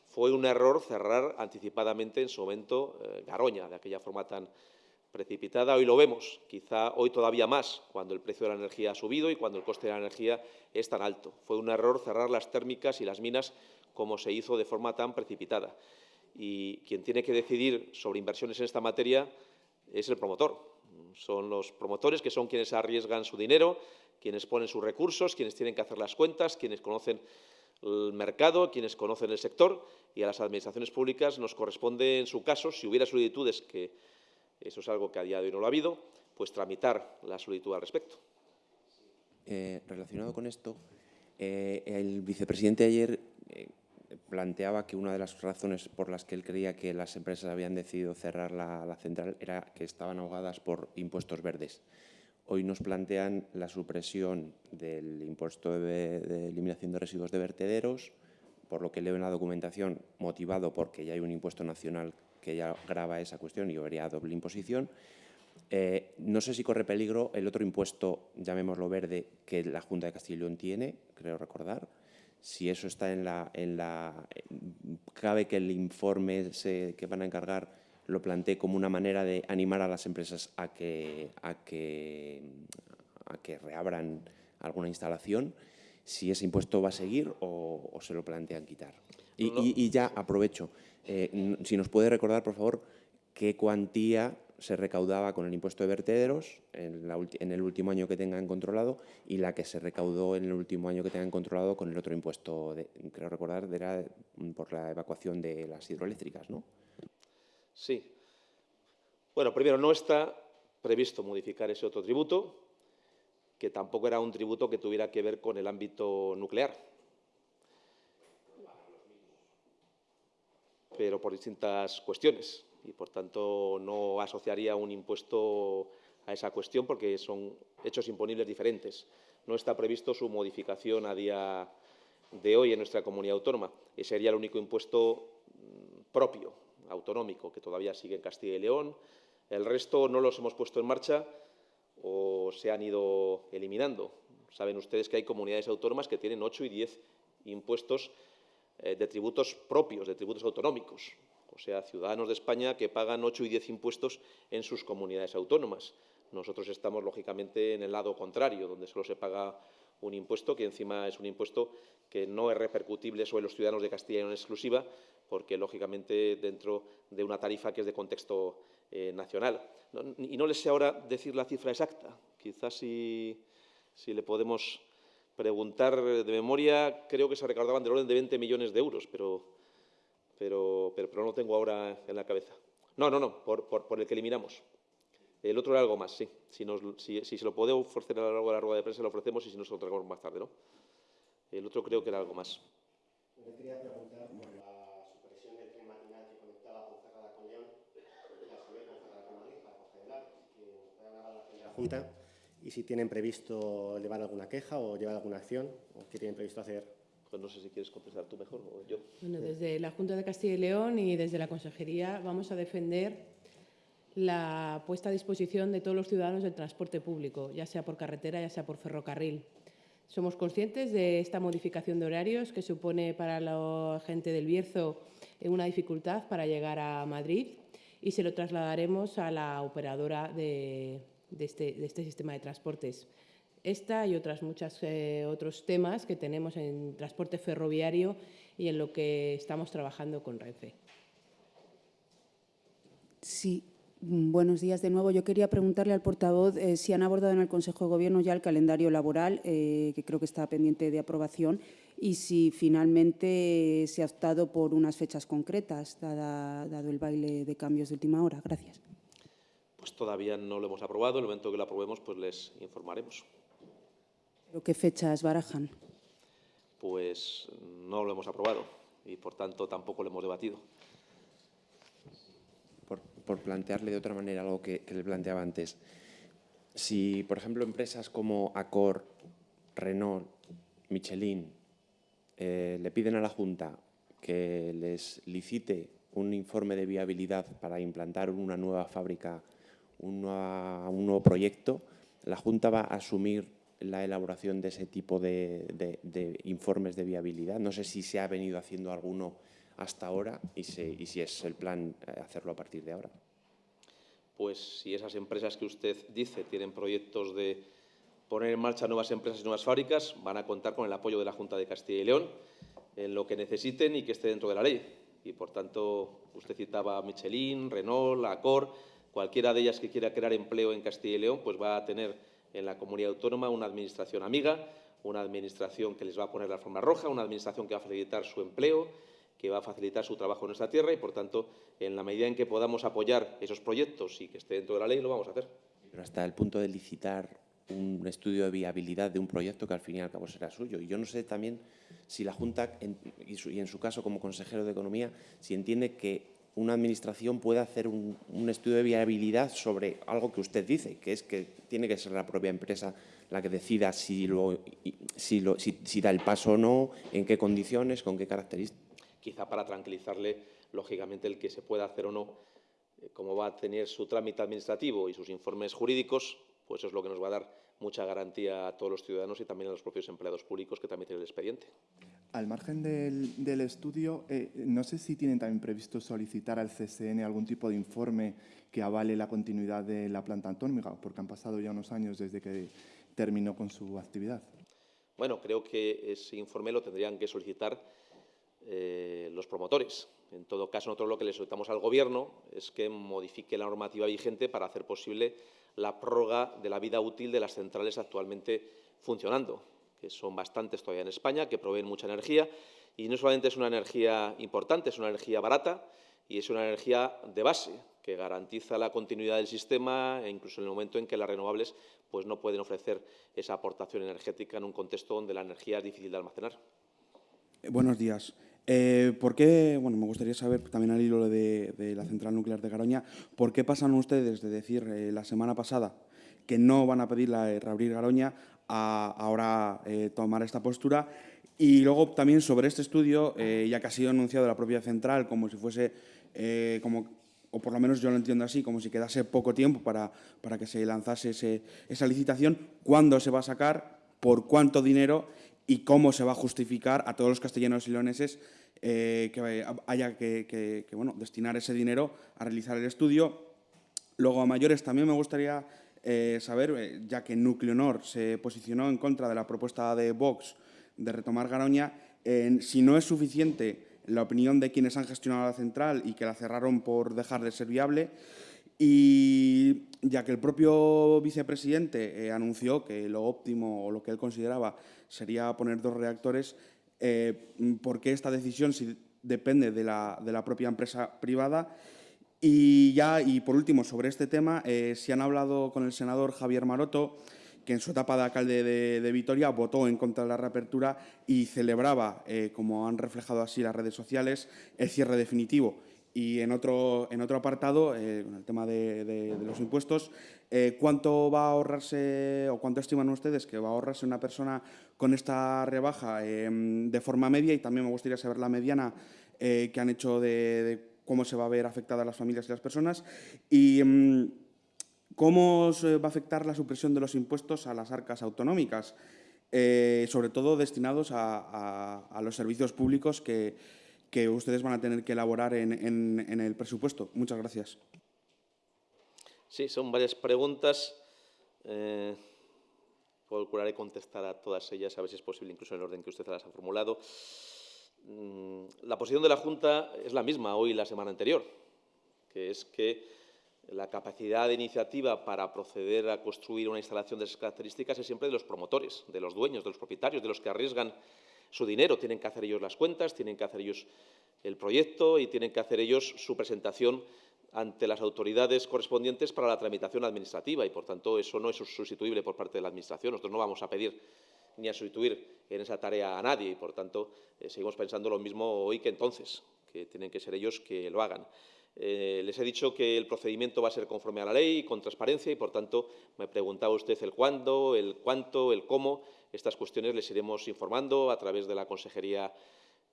Fue un error cerrar anticipadamente en su momento eh, Garoña, de aquella forma tan precipitada. Hoy lo vemos, quizá hoy todavía más, cuando el precio de la energía ha subido y cuando el coste de la energía es tan alto. Fue un error cerrar las térmicas y las minas como se hizo de forma tan precipitada. Y quien tiene que decidir sobre inversiones en esta materia es el promotor. Son los promotores que son quienes arriesgan su dinero, quienes ponen sus recursos, quienes tienen que hacer las cuentas, quienes conocen el mercado, quienes conocen el sector y a las administraciones públicas nos corresponde, en su caso, si hubiera solicitudes, que eso es algo que a día de hoy no lo ha habido, pues tramitar la solicitud al respecto. Eh, relacionado con esto, eh, el vicepresidente ayer eh, planteaba que una de las razones por las que él creía que las empresas habían decidido cerrar la, central era que estaban ahogadas por impuestos verdes. Hoy nos plantean la supresión del impuesto de, de eliminación de residuos de vertederos, por lo que leo en la documentación, motivado porque ya hay un impuesto nacional que ya grava esa cuestión y habría doble imposición. Eh, no sé si corre peligro el otro impuesto, llamémoslo verde, que la Junta de Castilla y León tiene, creo recordar. Si eso está en la... En la cabe que el informe que van a encargar lo plantee como una manera de animar a las empresas a que, a que, a que reabran alguna instalación, si ese impuesto va a seguir o, o se lo plantean quitar. Y, No. y- y ya aprovecho, eh, si nos puede recordar, por favor, qué cuantía se recaudaba con el impuesto de vertederos en, el último año que tengan controlado y la que se recaudó en el último año que tengan controlado con el otro impuesto, de, creo recordar, era por la evacuación de las hidroeléctricas, ¿no? Sí. Bueno, primero, no está previsto modificar ese otro tributo, que tampoco era un tributo que tuviera que ver con el ámbito nuclear. Pero por distintas cuestiones. Y, por tanto, no asociaría un impuesto a esa cuestión porque son hechos imponibles diferentes. No está previsto su modificación a día de hoy en nuestra comunidad autónoma. Ese sería el único impuesto mm, propio, autonómico, que todavía sigue en Castilla y León. El resto no los hemos puesto en marcha o se han ido eliminando. Saben ustedes que hay comunidades autónomas que tienen 8 y 10 impuestos eh, de tributos propios, de tributos autonómicos. O sea, ciudadanos de España que pagan 8 y 10 impuestos en sus comunidades autónomas. Nosotros estamos, lógicamente, en el lado contrario, donde solo se paga un impuesto, que encima es un impuesto que no es repercutible sobre los ciudadanos de Castilla y León exclusiva, porque, lógicamente, dentro de una tarifa que es de contexto eh, nacional. No- y no les sé ahora decir la cifra exacta. Quizás si, si le podemos preguntar de memoria, creo que se recaudaban del orden de 20 millones de euros, pero, pero, pero, pero no lo tengo ahora en la cabeza. No, no, no, por, por, por el que eliminamos. El otro era algo más, sí. Si, nos, si, si se lo puede ofrecer a lo largo de la rueda de prensa, lo ofrecemos y si no, se lo traemos más tarde, ¿no? El otro creo que era algo más. Yo quería preguntar por la supresión del tren matinal que conectaba Ponferrada con León y a su vez Ponferrada con Madrid para coger el AVE, que nos pueda dar la valoración de la Junta y si tienen previsto llevar alguna queja o llevar alguna acción o qué tienen previsto hacer. Pues no sé si quieres contestar tú mejor o yo. Desde la Junta de Castilla y León y desde la Consejería vamos a defender la puesta a disposición de todos los ciudadanos del transporte público, ya sea por carretera, ya sea por ferrocarril. Somos conscientes de esta modificación de horarios que supone para la gente del Bierzo una dificultad para llegar a Madrid y se lo trasladaremos a la operadora de, este, este, sistema de transportes. Esta y otras muchas eh, otros temas que tenemos en transporte ferroviario y en lo que estamos trabajando con Renfe. Sí, mm, Buenos días de nuevo. Yo quería preguntarle al portavoz eh, si han abordado en el Consejo de Gobierno ya el calendario laboral, eh, que creo que está pendiente de aprobación, y si finalmente se ha optado por unas fechas concretas, dado el baile de cambios de última hora. Gracias. Pues todavía no lo hemos aprobado. En el momento que lo aprobemos, pues les informaremos. ¿Pero qué fechas barajan? Pues no lo hemos aprobado y, por tanto, tampoco lo hemos debatido. Por, plantearle de otra manera algo que, que le planteaba antes. Si, por ejemplo, empresas como Accor, Renault, Michelin, eh, le piden a la Junta que les licite un informe de viabilidad para implantar una nueva fábrica, un nuevo proyecto, la Junta va a asumir la elaboración de ese tipo de, informes de viabilidad. No sé si se ha venido haciendo alguno hasta ahora y, y si es el plan eh, hacerlo a partir de ahora. Pues si esas empresas que usted dice tienen proyectos de poner en marcha nuevas empresas y nuevas fábricas, van a contar con el apoyo de la Junta de Castilla y León en lo que necesiten y que esté dentro de la ley. Y, por tanto, usted citaba Michelin, Renault, Accor, cualquiera de ellas que quiera crear empleo en Castilla y León, pues va a tener en la comunidad autónoma una administración amiga, una administración que les va a poner la forma roja, una administración que va a facilitar su empleo, que va a facilitar su trabajo en nuestra tierra y, por tanto, en la medida en que podamos apoyar esos proyectos y que esté dentro de la ley, lo vamos a hacer. Pero hasta el punto de licitar un estudio de viabilidad de un proyecto que al fin y al cabo será suyo. Y yo no sé también si la Junta, y, en su caso como consejero de Economía, si entiende que una administración puede hacer un, estudio de viabilidad sobre algo que usted dice, que es que tiene que ser la propia empresa la que decida si, si, da el paso o no, en qué condiciones, con qué características. Quizá para tranquilizarle, lógicamente, el que se pueda hacer o no, eh, cómo va a tener su trámite administrativo y sus informes jurídicos, pues eso es lo que nos va a dar mucha garantía a todos los ciudadanos y también a los propios empleados públicos que también tienen el expediente. Al margen del, estudio, eh, no sé si tienen también previsto solicitar al CSN algún tipo de informe que avale la continuidad de la planta atómica, porque han pasado ya unos años desde que terminó con su actividad. Bueno, creo que ese informe lo tendrían que solicitar eh, los promotores. En todo caso, nosotros lo que le solicitamos al Gobierno es que modifique la normativa vigente para hacer posible la prórroga de la vida útil de las centrales actualmente funcionando, que son bastantes todavía en España, que proveen mucha energía y no solamente es una energía importante, es una energía barata y es una energía de base que garantiza la continuidad del sistema e incluso en el momento en que las renovables pues, no pueden ofrecer esa aportación energética en un contexto donde la energía es difícil de almacenar. Eh, buenos días. Eh, ¿Por qué, bueno, me gustaría saber también al hilo de, la central nuclear de Garoña, por qué pasan ustedes de decir eh, la semana pasada que no van a pedir la de reabrir Garoña a ahora tomar esta postura? Y luego también sobre este estudio, ya que ha sido anunciado la propia central como si fuese, como, o por lo menos yo lo entiendo así, como si quedase poco tiempo para, para que se lanzase esa licitación, ¿cuándo se va a sacar? ¿Por cuánto dinero? y cómo se va a justificar a todos los castellanos y leoneses eh, que haya que, bueno, destinar ese dinero a realizar el estudio. Luego, a mayores, también me gustaría eh, saber, eh, ya que Nucleonor se posicionó en contra de la propuesta de Vox de retomar Garoña, si no es suficiente la opinión de quienes han gestionado la central y que la cerraron por dejar de ser viable, y ya que el propio vicepresidente anunció que lo óptimo o lo que él consideraba sería poner dos reactores. Eh, ¿Por qué esta decisión si depende de la, propia empresa privada? Y ya, y por último, sobre este tema, eh, si han hablado con el senador Javier Maroto, que en su etapa de alcalde de, Vitoria votó en contra de la reapertura y celebraba, eh, como han reflejado así las redes sociales, el cierre definitivo. Y en otro, en otro apartado, eh, el tema de, los impuestos, eh, ¿cuánto va a ahorrarse o cuánto estiman ustedes que va a ahorrarse una persona con esta rebaja em, de forma media? Y también me gustaría saber la mediana eh, que han hecho de, cómo se va a ver afectadas las familias y las personas. Y mm, cómo se va a afectar la supresión de los impuestos a las arcas autonómicas, eh, sobre todo destinados a, los servicios públicos que, ustedes van a tener que elaborar en, el presupuesto. Muchas gracias. Sí, son varias preguntas. Eh, procuraré contestar a todas ellas, a ver si es posible, incluso en el orden que usted las ha formulado. Mm, la posición de la Junta es la misma hoy y la semana anterior, que es que la capacidad de iniciativa para proceder a construir una instalación de esas características es siempre de los promotores, de los dueños, de los propietarios, de los que arriesgan su dinero. Tienen que hacer ellos las cuentas, tienen que hacer ellos el proyecto y tienen que hacer ellos su presentación ante las autoridades correspondientes para la tramitación administrativa y, por tanto, eso no es sustituible por parte de la Administración. Nosotros no vamos a pedir ni a sustituir en esa tarea a nadie y, por tanto, eh, seguimos pensando lo mismo hoy que entonces, que tienen que ser ellos que lo hagan. Eh, les he dicho que el procedimiento va a ser conforme a la ley, con transparencia y, por tanto, me preguntaba usted el cuándo, el cuánto, el cómo. Estas cuestiones les iremos informando a través de la Consejería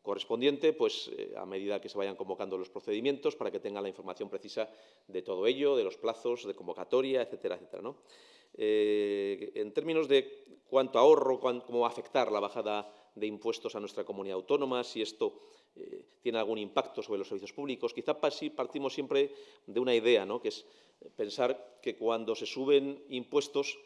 correspondiente, pues eh, a medida que se vayan convocando los procedimientos para que tengan la información precisa de todo ello, de los plazos de convocatoria, etcétera, etcétera. Eh, en términos de cuánto ahorro, cómo va a afectar la bajada de impuestos a nuestra comunidad autónoma, si esto eh, tiene algún impacto sobre los servicios públicos. Quizá partimos siempre de una idea, ¿no? que es pensar que cuando se suben impuestos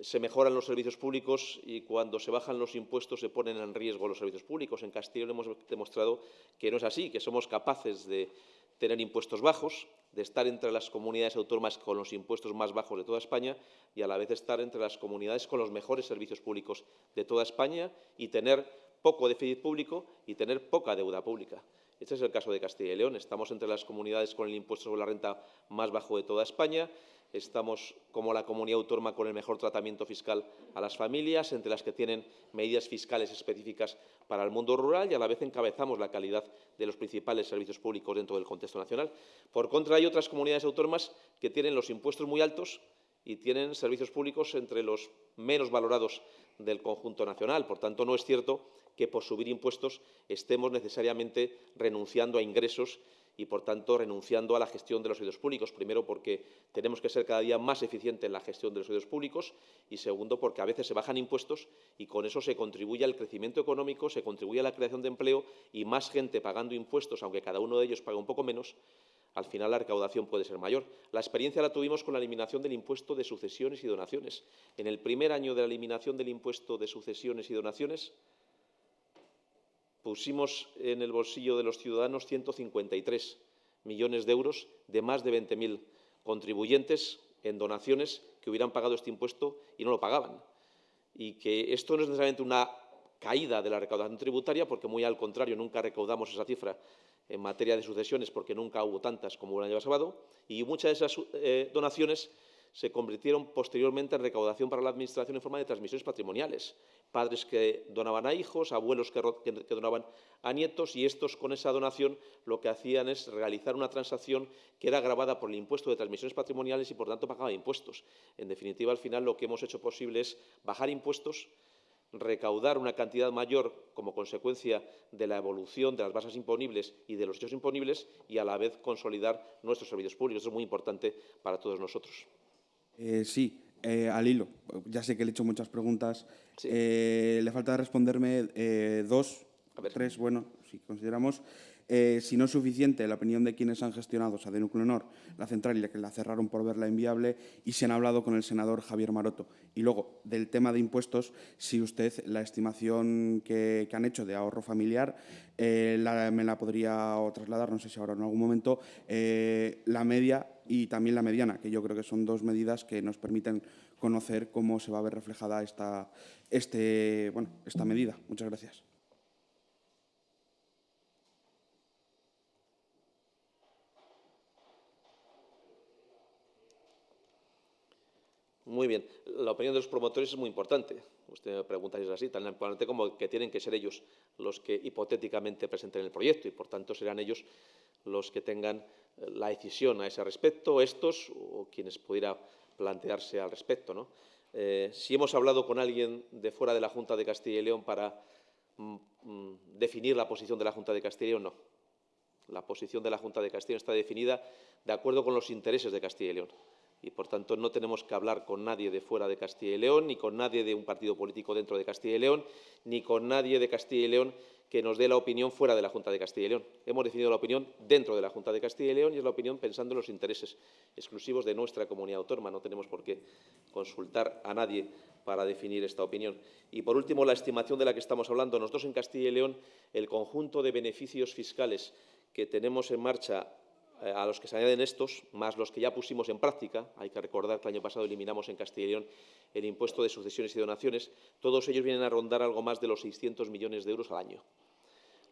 se mejoran los servicios públicos y cuando se bajan los impuestos se ponen en riesgo los servicios públicos. En Castilla hemos demostrado que no es así, que somos capaces de tener impuestos bajos, de estar entre las comunidades autónomas con los impuestos más bajos de toda España y a la vez estar entre las comunidades con los mejores servicios públicos de toda España y tener poco déficit público y tener poca deuda pública. Este es el caso de Castilla y León. Estamos entre las comunidades con el impuesto sobre la renta más bajo de toda España Estamos como la comunidad autónoma con el mejor tratamiento fiscal a las familias, entre las que tienen medidas fiscales específicas para el mundo rural y a la vez encabezamos la calidad de los principales servicios públicos dentro del contexto nacional. Por contra, hay otras comunidades autónomas que tienen los impuestos muy altos y tienen servicios públicos entre los menos valorados del conjunto nacional. Por tanto, no es cierto que por subir impuestos estemos necesariamente renunciando a ingresos y, por tanto, renunciando a la gestión de los servicios públicos. Primero, porque tenemos que ser cada día más eficientes en la gestión de los servicios públicos y, segundo, porque a veces se bajan impuestos y con eso se contribuye al crecimiento económico, se contribuye a la creación de empleo y más gente pagando impuestos, aunque cada uno de ellos paga un poco menos, al final la recaudación puede ser mayor. La experiencia la tuvimos con la eliminación del impuesto de sucesiones y donaciones. En el primer año de la eliminación del impuesto de sucesiones y donaciones, pusimos en el bolsillo de los ciudadanos 153 millones de euros de más de 20.000 contribuyentes en donaciones que hubieran pagado este impuesto y no lo pagaban. Y que esto no es necesariamente una caída de la recaudación tributaria, porque muy al contrario, nunca recaudamos esa cifra en materia de sucesiones, porque nunca hubo tantas como el año pasado, y muchas de esas eh, donaciones se convirtieron posteriormente en recaudación para la Administración en forma de transmisiones patrimoniales. Padres que donaban a hijos, abuelos que, donaban a nietos y estos con esa donación lo que hacían es realizar una transacción que era grabada por el impuesto de transmisiones patrimoniales y por tanto pagaba impuestos. En definitiva, al final lo que hemos hecho posible es bajar impuestos, recaudar una cantidad mayor como consecuencia de la evolución de las bases imponibles y de los hechos imponibles y a la vez consolidar nuestros servicios públicos. Eso es muy importante para todos nosotros. Eh, sí, eh, al hilo. Ya sé que le he hecho muchas preguntas. Eh, le falta responderme dos, tres, bueno, si consideramos. si no es suficiente la opinión de quienes han gestionado, o sea, de la central y la que la cerraron por verla inviable, y si han hablado con el senador Javier Maroto. Y luego, del tema de impuestos, si usted la estimación que, han hecho de ahorro familiar me la podría trasladar, no sé si ahora en algún momento, la media y también la mediana, que yo creo que son dos medidas que nos permiten conocer cómo se va a ver reflejada esta, este, bueno, esta medida. Muchas gracias. Muy bien. La opinión de los promotores es muy importante. Usted me pregunta si es así, tan importante como que tienen que ser ellos los que hipotéticamente presenten el proyecto y, por tanto, serán ellos los que tengan la decisión a ese respecto, estos o quienes pudiera plantearse al respecto. ¿no? Eh, si hemos hablado con alguien de fuera de la Junta de Castilla y León para mm, mm, definir la posición de la Junta de Castilla y León, no. La posición de la Junta de Castilla y León está definida de acuerdo con los intereses de Castilla y León y, por tanto, no tenemos que hablar con nadie de fuera de Castilla y León, ni con nadie de un partido político dentro de Castilla y León, ni con nadie de Castilla y León que nos dé la opinión fuera de la Junta de Castilla y León. Hemos definido la opinión dentro de la Junta de Castilla y León y es la opinión pensando en los intereses exclusivos de nuestra comunidad autónoma. No tenemos por qué consultar a nadie para definir esta opinión. Y, por último, la estimación de la que estamos hablando. Nosotros, en Castilla y León, el conjunto de beneficios fiscales que tenemos en marcha eh, a los que se añaden estos, más los que ya pusimos en práctica, hay que recordar que el año pasado eliminamos en Castilla y León el impuesto de sucesiones y donaciones, todos ellos vienen a rondar algo más de los 600 millones de euros al año,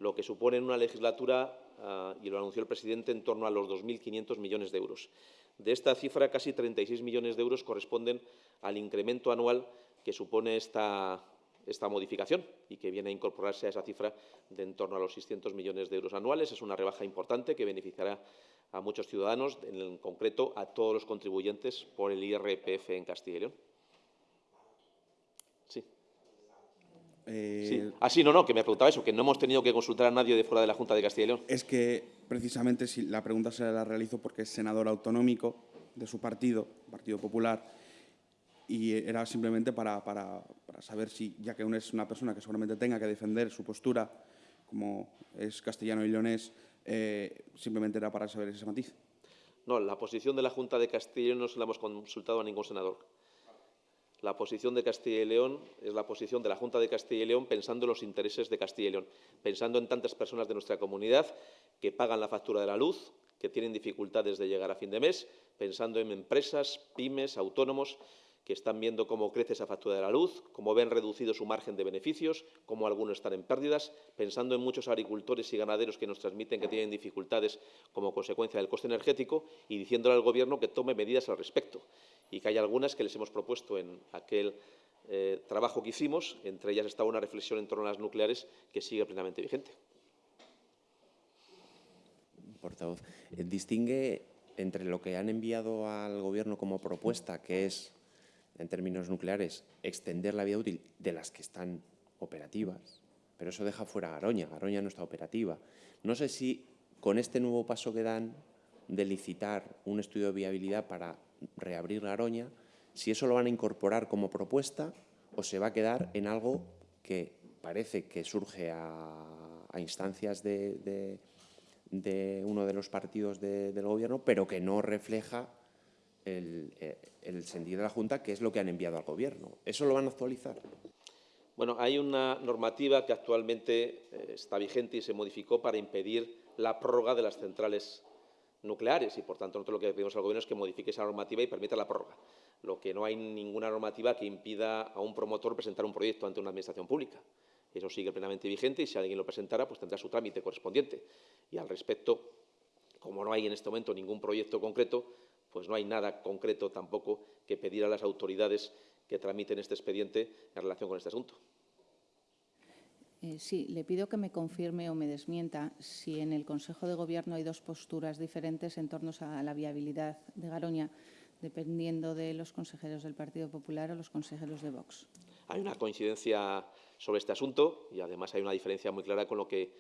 lo que supone en una legislatura, uh, y lo anunció el presidente, en torno a los 2.500 millones de euros. De esta cifra, casi 36 millones de euros corresponden al incremento anual que supone esta, esta modificación y que viene a incorporarse a esa cifra de en torno a los 600 millones de euros anuales. Es una rebaja importante que beneficiará a muchos ciudadanos, en concreto a todos los contribuyentes por el IRPF en Castilla y León. Sí. Eh, sí. Ah, sí, no, no, que me preguntaba eso, que no hemos tenido que consultar a nadie de fuera de la Junta de Castilla y León. Es que, precisamente, si la pregunta se la realizo porque es senador autonómico de su partido, Partido Popular, y era simplemente para, para, para saber si, ya que uno es una persona que seguramente tenga que defender su postura, como es castellano y leonés, eh, simplemente era para saber ese matiz. No, la posición de la Junta de Castilla y León no se la hemos consultado a ningún senador. La posición de Castilla y León es la posición de la Junta de Castilla y León pensando en los intereses de Castilla y León, pensando en tantas personas de nuestra comunidad que pagan la factura de la luz, que tienen dificultades de llegar a fin de mes, pensando en empresas, pymes, autónomos que están viendo cómo crece esa factura de la luz, cómo ven reducido su margen de beneficios, cómo algunos están en pérdidas, pensando en muchos agricultores y ganaderos que nos transmiten que tienen dificultades como consecuencia del coste energético y diciéndole al Gobierno que tome medidas al respecto y que hay algunas que les hemos propuesto en aquel eh, trabajo que hicimos, entre ellas está una reflexión en torno a las nucleares que sigue plenamente vigente. Portavoz, eh, distingue entre lo que han enviado al Gobierno como propuesta, que es en términos nucleares, extender la vida útil de las que están operativas, pero eso deja fuera a Garoña. Garoña no está operativa. No sé si con este nuevo paso que dan de licitar un estudio de viabilidad para reabrir Garoña, si eso lo van a incorporar como propuesta o se va a quedar en algo que parece que surge a, instancias de, uno de los partidos de, del Gobierno, pero que no refleja el, eh, el sentido de la Junta, que es lo que han enviado al Gobierno. ¿Eso lo van a actualizar? Bueno, hay una normativa que actualmente eh, está vigente y se modificó para impedir la prórroga de las centrales nucleares y, por tanto, nosotros lo que pedimos al Gobierno es que modifique esa normativa y permita la prórroga. Lo que no hay ninguna normativa que impida a un promotor presentar un proyecto ante una administración pública. Eso sigue plenamente vigente y si alguien lo presentara, pues tendrá su trámite correspondiente. Y al respecto, como no hay en este momento ningún proyecto concreto, pues no hay nada concreto tampoco que pedir a las autoridades que tramiten este expediente en relación con este asunto. Eh, sí, le pido que me confirme o me desmienta si en el Consejo de Gobierno hay dos posturas diferentes en torno a la viabilidad de Garoña, dependiendo de los consejeros del Partido Popular o los consejeros de Vox. Hay una coincidencia sobre este asunto y además hay una diferencia muy clara con lo que,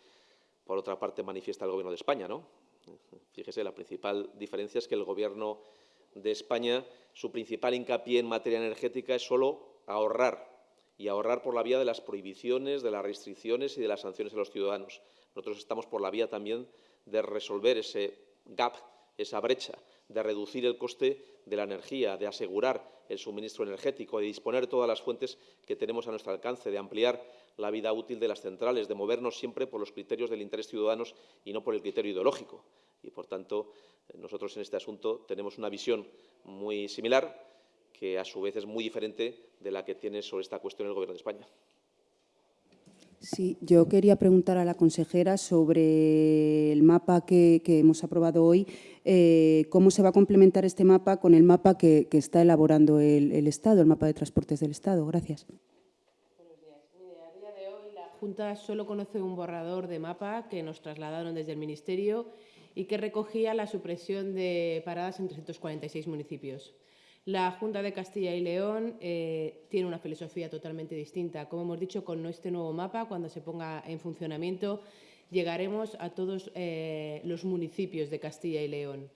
por otra parte, manifiesta el Gobierno de España. ¿no? Fíjese, la principal diferencia es que el Gobierno de España, su principal hincapié en materia energética es solo ahorrar, y ahorrar por la vía de las prohibiciones, de las restricciones y de las sanciones a los ciudadanos. Nosotros estamos por la vía también de resolver ese gap, esa brecha, de reducir el coste de la energía, de asegurar el suministro energético, de disponer todas las fuentes que tenemos a nuestro alcance, de ampliar la vida útil de las centrales, de movernos siempre por los criterios del interés ciudadanos y no por el criterio ideológico. Y, por tanto, nosotros en este asunto tenemos una visión muy similar, que a su vez es muy diferente de la que tiene sobre esta cuestión el Gobierno de España. Sí, yo quería preguntar a la consejera sobre el mapa que, hemos aprobado hoy, eh, cómo se va a complementar este mapa con el mapa que, que está elaborando el, el Estado, el mapa de transportes del Estado. Gracias. Junta solo conoce un borrador de mapa que nos trasladaron desde el Ministerio y que recogía la supresión de paradas en 346 municipios. La Junta de Castilla y León eh, tiene una filosofía totalmente distinta. Como hemos dicho, con este nuevo mapa, cuando se ponga en funcionamiento, llegaremos a todos eh, los municipios de Castilla y León.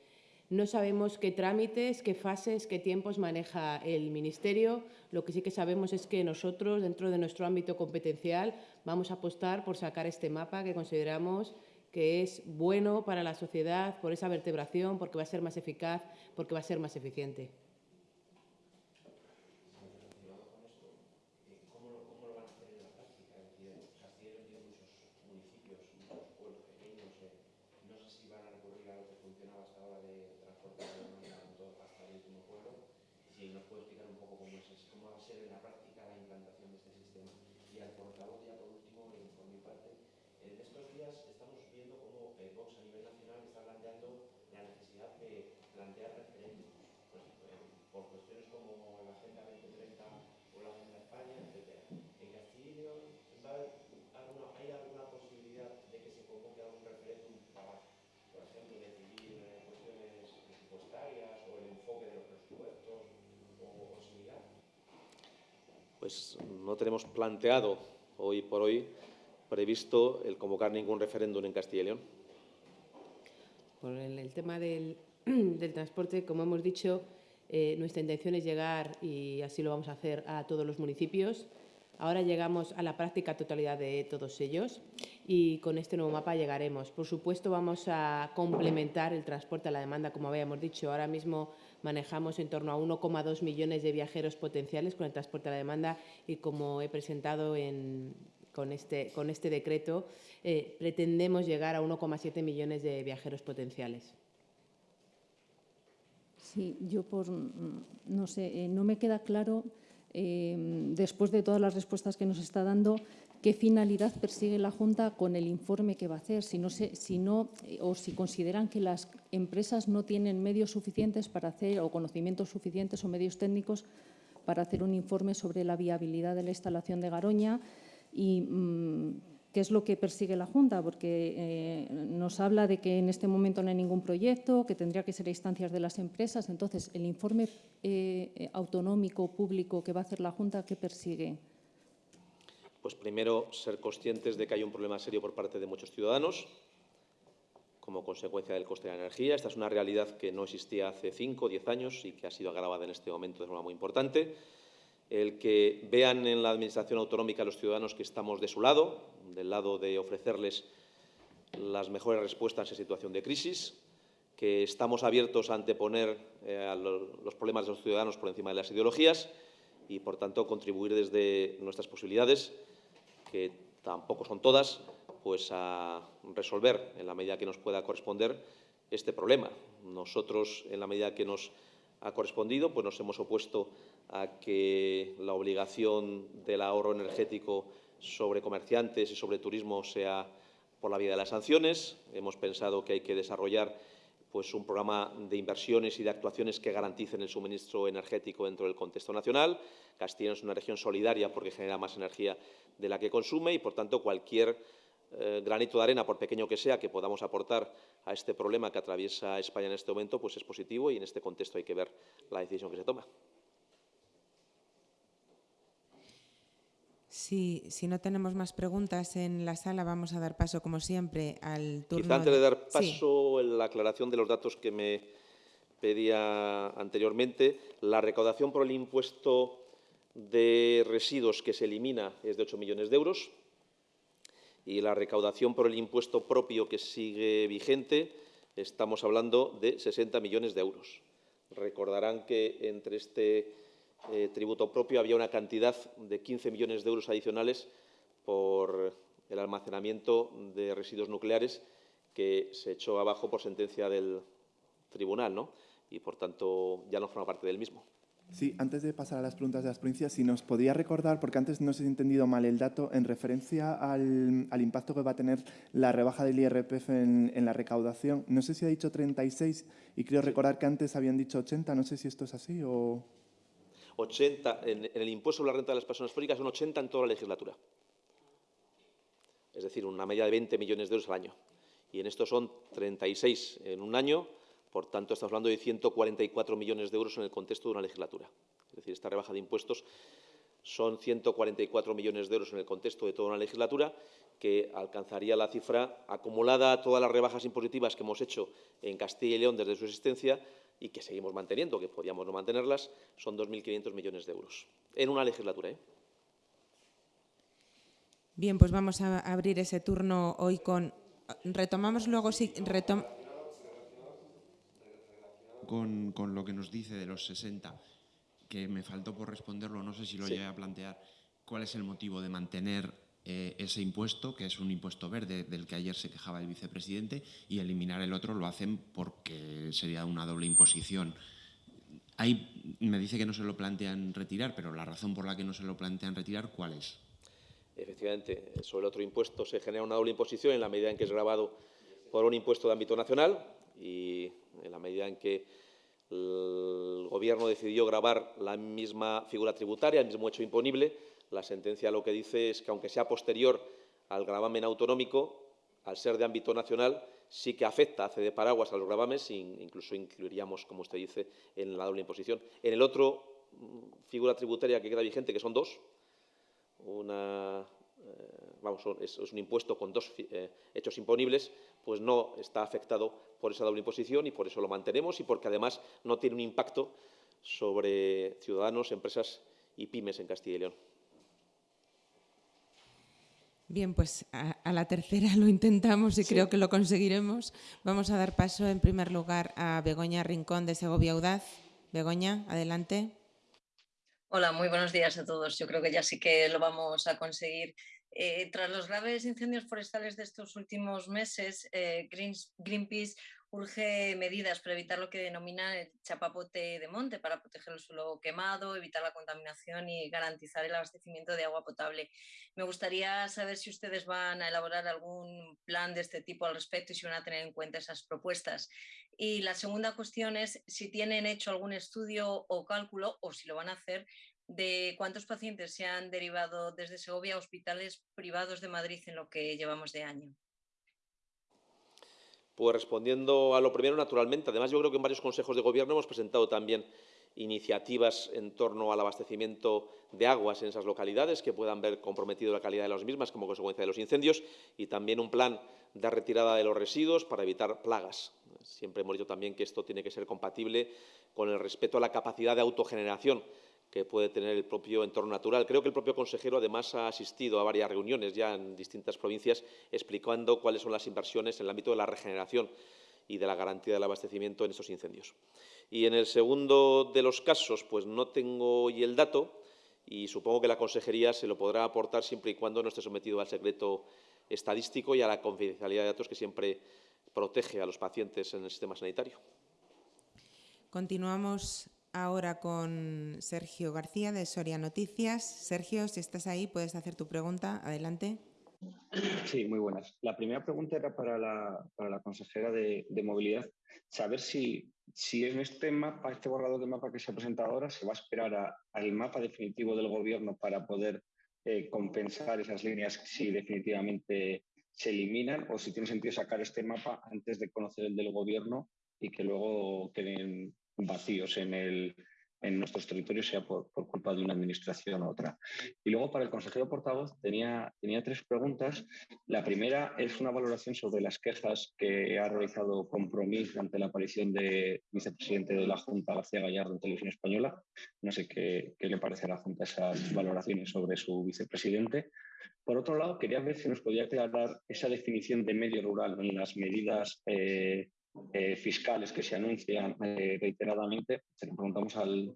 No sabemos qué trámites, qué fases, qué tiempos maneja el Ministerio. Lo que sí que sabemos es que nosotros, dentro de nuestro ámbito competencial, vamos a apostar por sacar este mapa que consideramos que es bueno para la sociedad por esa vertebración, porque va a ser más eficaz, porque va a ser más eficiente. Pues no tenemos planteado hoy por hoy previsto el convocar ningún referéndum en Castilla y León. Por el, tema *clears throat* del, transporte, como hemos dicho, eh, nuestra intención es llegar, y así lo vamos a hacer, a todos los municipios. Ahora llegamos a la práctica totalidad de todos ellos y con este nuevo mapa llegaremos. Por supuesto, vamos a complementar el transporte a la demanda, como habíamos dicho. Ahora mismo manejamos en torno a 1,2 millones de viajeros potenciales con el transporte a la demanda y como he presentado con, este, con este decreto, eh, pretendemos llegar a 1,7 millones de viajeros potenciales. Sí, yo por, no sé, eh, no me queda claro, eh, después de todas las respuestas que nos está dando, qué finalidad persigue la Junta con el informe que va a hacer, si no, no o si consideran que las empresas no tienen medios suficientes para hacer o conocimientos suficientes o medios técnicos para hacer un informe sobre la viabilidad de la instalación de Garoña y mm, qué es lo que persigue la Junta, porque eh, nos habla de que en este momento no hay ningún proyecto, que tendría que ser a instancias de las empresas. Entonces, el informe eh, autonómico público que va a hacer la Junta, ¿qué persigue? Pues primero, ser conscientes de que hay un problema serio por parte de muchos ciudadanos como consecuencia del coste de la energía. Esta es una realidad que no existía hace cinco o diez años y que ha sido agravada en este momento de forma muy importante. El que vean en la Administración autonómica a los ciudadanos que estamos de su lado, del lado de ofrecerles las mejores respuestas en situación de crisis, que estamos abiertos a anteponer eh, los problemas de los ciudadanos por encima de las ideologías y, por tanto, contribuir desde nuestras posibilidades que tampoco son todas, pues a resolver en la medida que nos pueda corresponder este problema. Nosotros, en la medida que nos ha correspondido, pues nos hemos opuesto a que la obligación del ahorro energético sobre comerciantes y sobre turismo sea por la vía de las sanciones. Hemos pensado que hay que desarrollar pues, un programa de inversiones y de actuaciones que garanticen el suministro energético dentro del contexto nacional. Castilla es una región solidaria porque genera más energía de la que consume y, por tanto, cualquier eh, granito de arena, por pequeño que sea, que podamos aportar a este problema que atraviesa España en este momento, pues es positivo y en este contexto hay que ver la decisión que se toma. Si, si, no tenemos más preguntas en la sala, vamos a dar paso, como siempre, al turno... Quizá antes de dar paso, en la aclaración de los datos que me pedía anteriormente, la recaudación por el impuesto de residuos que se elimina es de 8 millones de euros y la recaudación por el impuesto propio que sigue vigente estamos hablando de 60 millones de euros. Recordarán que entre este eh, tributo propio había una cantidad de 15 millones de euros adicionales por el almacenamiento de residuos nucleares que se echó abajo por sentencia del tribunal ¿no? y, por tanto, ya no forma parte del mismo. Sí, antes de pasar a las preguntas de las provincias, si nos podía recordar, porque antes no se ha entendido mal el dato, en referencia al, impacto que va a tener la rebaja del IRPF en, la recaudación, no sé si ha dicho 36 y creo recordar que antes habían dicho 80, no sé si esto es así o... 80, en, el impuesto sobre la renta de las personas físicas son 80 en toda la legislatura. Es decir, una media de 20 millones de euros al año. Y en esto son 36 en un año, por tanto, estamos hablando de 144 millones de euros en el contexto de una legislatura. Es decir, esta rebaja de impuestos son 144 millones de euros en el contexto de toda una legislatura, que alcanzaría la cifra acumulada a todas las rebajas impositivas que hemos hecho en Castilla y León desde su existencia y que seguimos manteniendo, que podíamos no mantenerlas, son 2.500 millones de euros en una legislatura. ¿eh? Bien, pues vamos a abrir ese turno hoy con... Retomamos luego... Sí, retom con, con, lo que nos dice de los 60, que me faltó por responderlo, no sé si lo sí. llegué a plantear, ¿cuál es el motivo de mantener eh, ese impuesto, que es un impuesto verde del que ayer se quejaba el vicepresidente, y eliminar el otro lo hacen porque sería una doble imposición. Ahí me dice que no se lo plantean retirar, pero la razón por la que no se lo plantean retirar, ¿cuál es? Efectivamente, sobre el otro impuesto se genera una doble imposición en la medida en que es grabado por un impuesto de ámbito nacional y en la medida en que el Gobierno decidió grabar la misma figura tributaria, el mismo hecho imponible, la sentencia lo que dice es que, aunque sea posterior al gravamen autonómico, al ser de ámbito nacional, sí que afecta, hace de paraguas a los gravames, incluso incluiríamos, como usted dice, en la doble imposición. En el otro mm, figura tributaria que queda vigente, que son dos, una, eh, es, un impuesto con dos eh, hechos imponibles, pues no está afectado por esa doble imposición y por eso lo mantenemos y porque además no tiene un impacto sobre ciudadanos, empresas y pymes en Castilla y León. Bien, pues a, a, la tercera *laughs* lo intentamos y sí. creo que lo conseguiremos. Vamos a dar paso en primer lugar a Begoña Rincón de Segovia Audaz. Begoña, adelante. Hola, muy buenos días a todos. Yo creo que ya sí que lo vamos a conseguir. Eh, tras los graves incendios forestales de estos últimos meses, eh, Greenpeace urge medidas para evitar lo que denominan el chapapote de monte, para proteger el suelo quemado, evitar la contaminación y garantizar el abastecimiento de agua potable. Me gustaría saber si ustedes van a elaborar algún plan de este tipo al respecto y si van a tener en cuenta esas propuestas. Y la segunda cuestión es si tienen hecho algún estudio o cálculo, o si lo van a hacer, de cuántos pacientes se han derivado desde Segovia a hospitales privados de Madrid en lo que llevamos de año. Pues respondiendo a lo primero, naturalmente. Además, yo creo que en varios consejos de gobierno hemos presentado también iniciativas en torno al abastecimiento de aguas en esas localidades que puedan ver comprometido la calidad de las mismas como consecuencia de los incendios y también un plan de retirada de los residuos para evitar plagas. Siempre hemos dicho también que esto tiene que ser compatible con el respeto a la capacidad de autogeneración que puede tener el propio entorno natural. Creo que el propio consejero, además, ha asistido a varias reuniones ya en distintas provincias explicando cuáles son las inversiones en el ámbito de la regeneración y de la garantía del abastecimiento en esos incendios. Y en el segundo de los casos, pues no tengo hoy el dato y supongo que la consejería se lo podrá aportar siempre y cuando no esté sometido al secreto estadístico y a la confidencialidad de datos que siempre protege a los pacientes en el sistema sanitario. Continuamos ahora con Sergio García de Soria Noticias. Sergio, si estás ahí, puedes hacer tu pregunta. Adelante. Sí, muy buenas. La primera pregunta era para la, para la consejera de, de, movilidad. Saber si, si en este mapa, este borrador de mapa que se ha presentado ahora, se va a esperar al mapa definitivo del gobierno para poder eh, compensar esas líneas si definitivamente se eliminan o si tiene sentido sacar este mapa antes de conocer el del gobierno y que luego queden vacíos en, el, en nuestros territorios, sea por, por, culpa de una administración u otra. Y luego, para el consejero portavoz, tenía, tenía tres preguntas. La primera es una valoración sobre las quejas que ha realizado Compromís ante la aparición del vicepresidente de la Junta, García Gallardo, en Televisión Española. No sé qué, qué le parece a la Junta esas valoraciones sobre su vicepresidente. Por otro lado, quería ver si nos podía aclarar esa definición de medio rural en las medidas eh, eh, fiscales que se anuncian eh, reiteradamente. Se lo preguntamos al,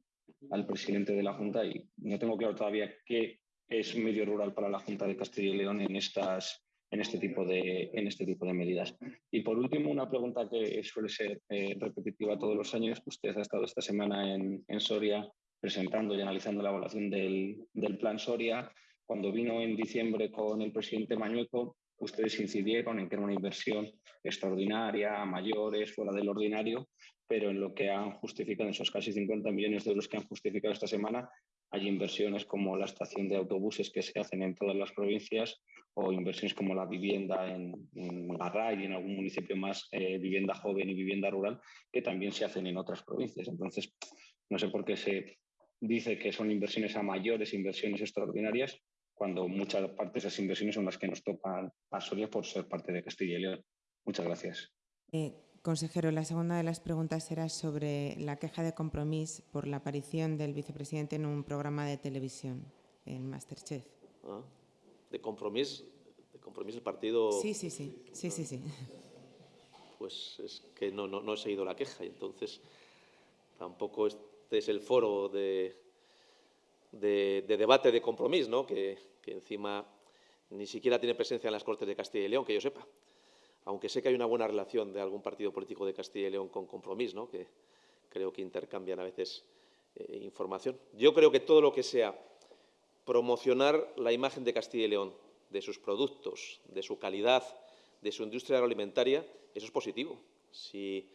al, presidente de la Junta y no tengo claro todavía qué es medio rural para la Junta de Castilla y León en, estas, en, este, tipo de, en este tipo de medidas. Y por último, una pregunta que suele ser eh, repetitiva todos los años. Usted ha estado esta semana en, en Soria presentando y analizando la evaluación del, del plan Soria. Cuando vino en diciembre con el presidente Mañueco, ustedes incidieron en que era una inversión extraordinaria, mayores, fuera del ordinario, pero en lo que han justificado, esos casi 50 millones de euros que han justificado esta semana, hay inversiones como la estación de autobuses que se hacen en todas las provincias o inversiones como la vivienda en, en Garray y en algún municipio más, eh, vivienda joven y vivienda rural, que también se hacen en otras provincias. Entonces, no sé por qué se dice que son inversiones a mayores, inversiones extraordinarias, cuando muchas partes de esas inversiones son las que nos tocan a Soria por ser parte de Castilla y León. Muchas gracias. Eh, consejero, la segunda de las preguntas era sobre la queja de compromiso por la aparición del vicepresidente en un programa de televisión, en Masterchef. Ah, de compromiso, de compromiso el partido... Sí, sí, sí, sí, sí, sí. *laughs* Pues es que no, no, no he seguido la queja y entonces tampoco este es el foro de, de, debate de compromiso, que, encima ni siquiera tiene presencia en las Cortes de Castilla y León, que yo sepa aunque sé que hay una buena relación de algún partido político de Castilla y León con Compromís, ¿no? que creo que intercambian a veces eh, información. Yo creo que todo lo que sea promocionar la imagen de Castilla y León, de sus productos, de su calidad, de su industria agroalimentaria, eso es positivo. Si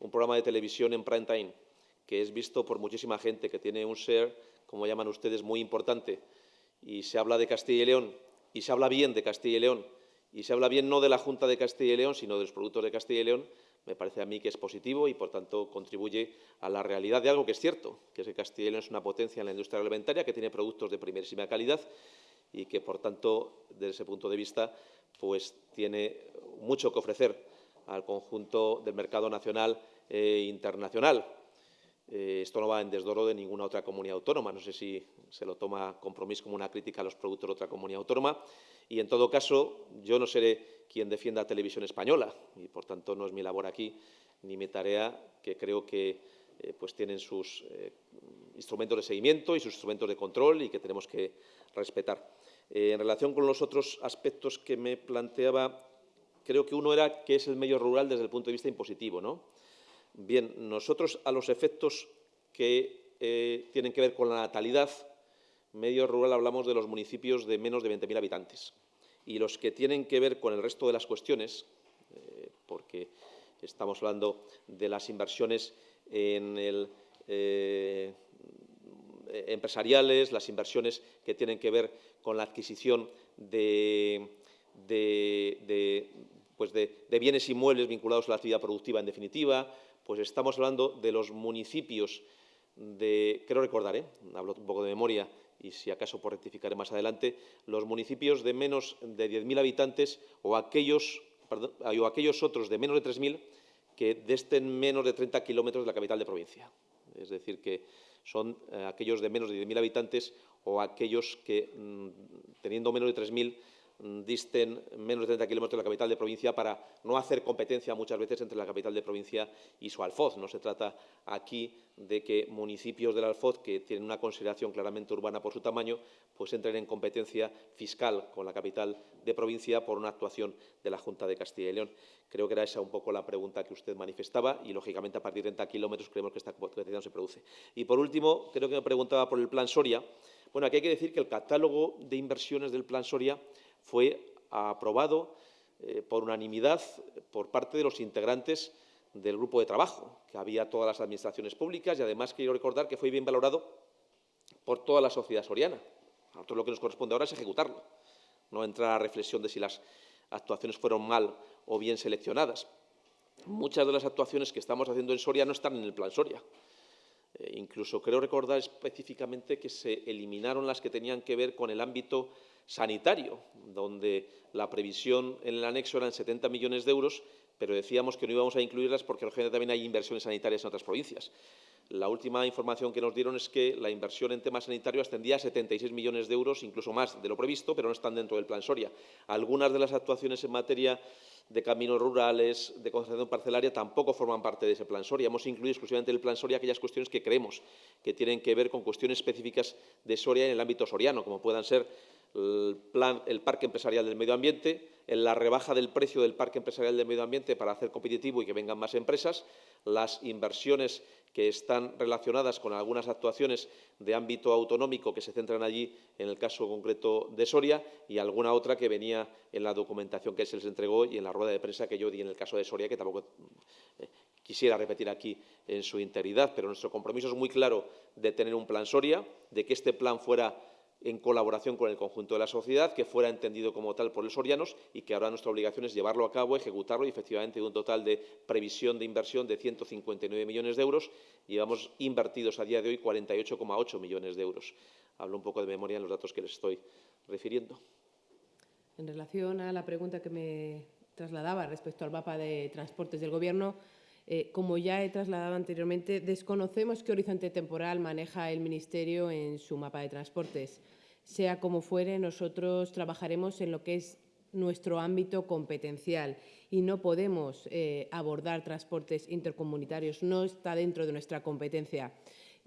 un programa de televisión en prime time, que es visto por muchísima gente, que tiene un share, como llaman ustedes, muy importante, y se habla de Castilla y León, y se habla bien de Castilla y León, y se habla bien no de la Junta de Castilla y León, sino de los productos de Castilla y León, me parece a mí que es positivo y, por tanto, contribuye a la realidad de algo que es cierto, que es que Castilla y León es una potencia en la industria alimentaria, que tiene productos de primerísima calidad y que, por tanto, desde ese punto de vista, pues tiene mucho que ofrecer al conjunto del mercado nacional e internacional. Eh, esto no va en desdoro de ninguna otra comunidad autónoma. No sé si se lo toma compromiso como una crítica a los productos de otra comunidad autónoma. Y, en todo caso, yo no seré quien defienda a Televisión Española y, por tanto, no es mi labor aquí ni mi tarea, que creo que eh, pues tienen sus eh, instrumentos de seguimiento y sus instrumentos de control y que tenemos que respetar. en relación con los otros aspectos que me planteaba, creo que uno era que es el medio rural desde el punto de vista impositivo, ¿no? Bien, nosotros a los efectos que eh, tienen que ver con la natalidad, medio rural hablamos de los municipios de menos de 20.000 habitantes. Y los que tienen que ver con el resto de las cuestiones, eh, porque estamos hablando de las inversiones en eh, empresariales, las inversiones que tienen que ver con la adquisición de, pues de, bienes inmuebles vinculados a la actividad productiva, en definitiva, pues estamos hablando de los municipios de, creo recordar, ¿eh? hablo un poco de memoria y si acaso por rectificar más adelante, los municipios de menos de 10.000 habitantes o aquellos, o aquellos otros de menos de 3.000 que desten menos de 30 kilómetros de la capital de provincia. Es decir, que son eh, aquellos de menos de 10.000 habitantes o aquellos que, mm, teniendo menos de 3.000, Mm, disten menos de 30 kilómetros de la capital de provincia para no hacer competencia muchas veces entre la capital de provincia y su alfoz. No se trata aquí de que municipios del alfoz, que tienen una consideración claramente urbana por su tamaño, pues entren en competencia fiscal con la capital de provincia por una actuación de la Junta de Castilla y León. Creo que era esa un poco la pregunta que usted manifestaba y, lógicamente, a partir de 30 kilómetros creemos que esta competencia no se produce. Y, por último, creo que me preguntaba por el Plan Soria. Bueno, aquí hay que decir que el catálogo de inversiones del Plan Soria fue aprobado eh, por unanimidad por parte de los integrantes del grupo de trabajo, que había todas las administraciones públicas y además quiero recordar que fue bien valorado por toda la sociedad soriana. A nosotros lo que nos corresponde ahora es ejecutarlo, no entrar a reflexión de si las actuaciones fueron mal o bien seleccionadas. Muchas de las actuaciones que estamos haciendo en Soria no están en el plan Soria. Eh, incluso creo recordar específicamente que se eliminaron las que tenían que ver con el ámbito sanitario, donde la previsión en el anexo eran 70 millones de euros, pero decíamos que no íbamos a incluirlas porque también hay inversiones sanitarias en otras provincias. La última información que nos dieron es que la inversión en temas sanitarios ascendía a 76 millones de euros, incluso más de lo previsto, pero no están dentro del plan Soria. Algunas de las actuaciones en materia de caminos rurales, de concentración parcelaria, tampoco forman parte de ese plan Soria. Hemos incluido exclusivamente en el plan Soria aquellas cuestiones que creemos que tienen que ver con cuestiones específicas de Soria en el ámbito soriano, como puedan ser el, plan, el Parque Empresarial del Medio Ambiente, en la rebaja del precio del Parque Empresarial del Medio Ambiente para hacer competitivo y que vengan más empresas, las inversiones que están relacionadas con algunas actuaciones de ámbito autonómico que se centran allí, en el caso concreto de Soria, y alguna otra que venía en la documentación que se les entregó y en la rueda de prensa que yo di en el caso de Soria, que tampoco eh, quisiera repetir aquí en su integridad, pero nuestro compromiso es muy claro de tener un plan Soria, de que este plan fuera en colaboración con el conjunto de la sociedad, que fuera entendido como tal por los sorianos y que ahora nuestra obligación es llevarlo a cabo, ejecutarlo y efectivamente un total de previsión de inversión de 159 millones de euros, llevamos invertidos a día de hoy 48,8 millones de euros. Hablo un poco de memoria en los datos que les estoy refiriendo. En relación a la pregunta que me trasladaba respecto al mapa de transportes del Gobierno, eh, como ya he trasladado anteriormente, desconocemos qué horizonte temporal maneja el Ministerio en su mapa de transportes. Sea como fuere, nosotros trabajaremos en lo que es nuestro ámbito competencial y no podemos eh, abordar transportes intercomunitarios, no está dentro de nuestra competencia.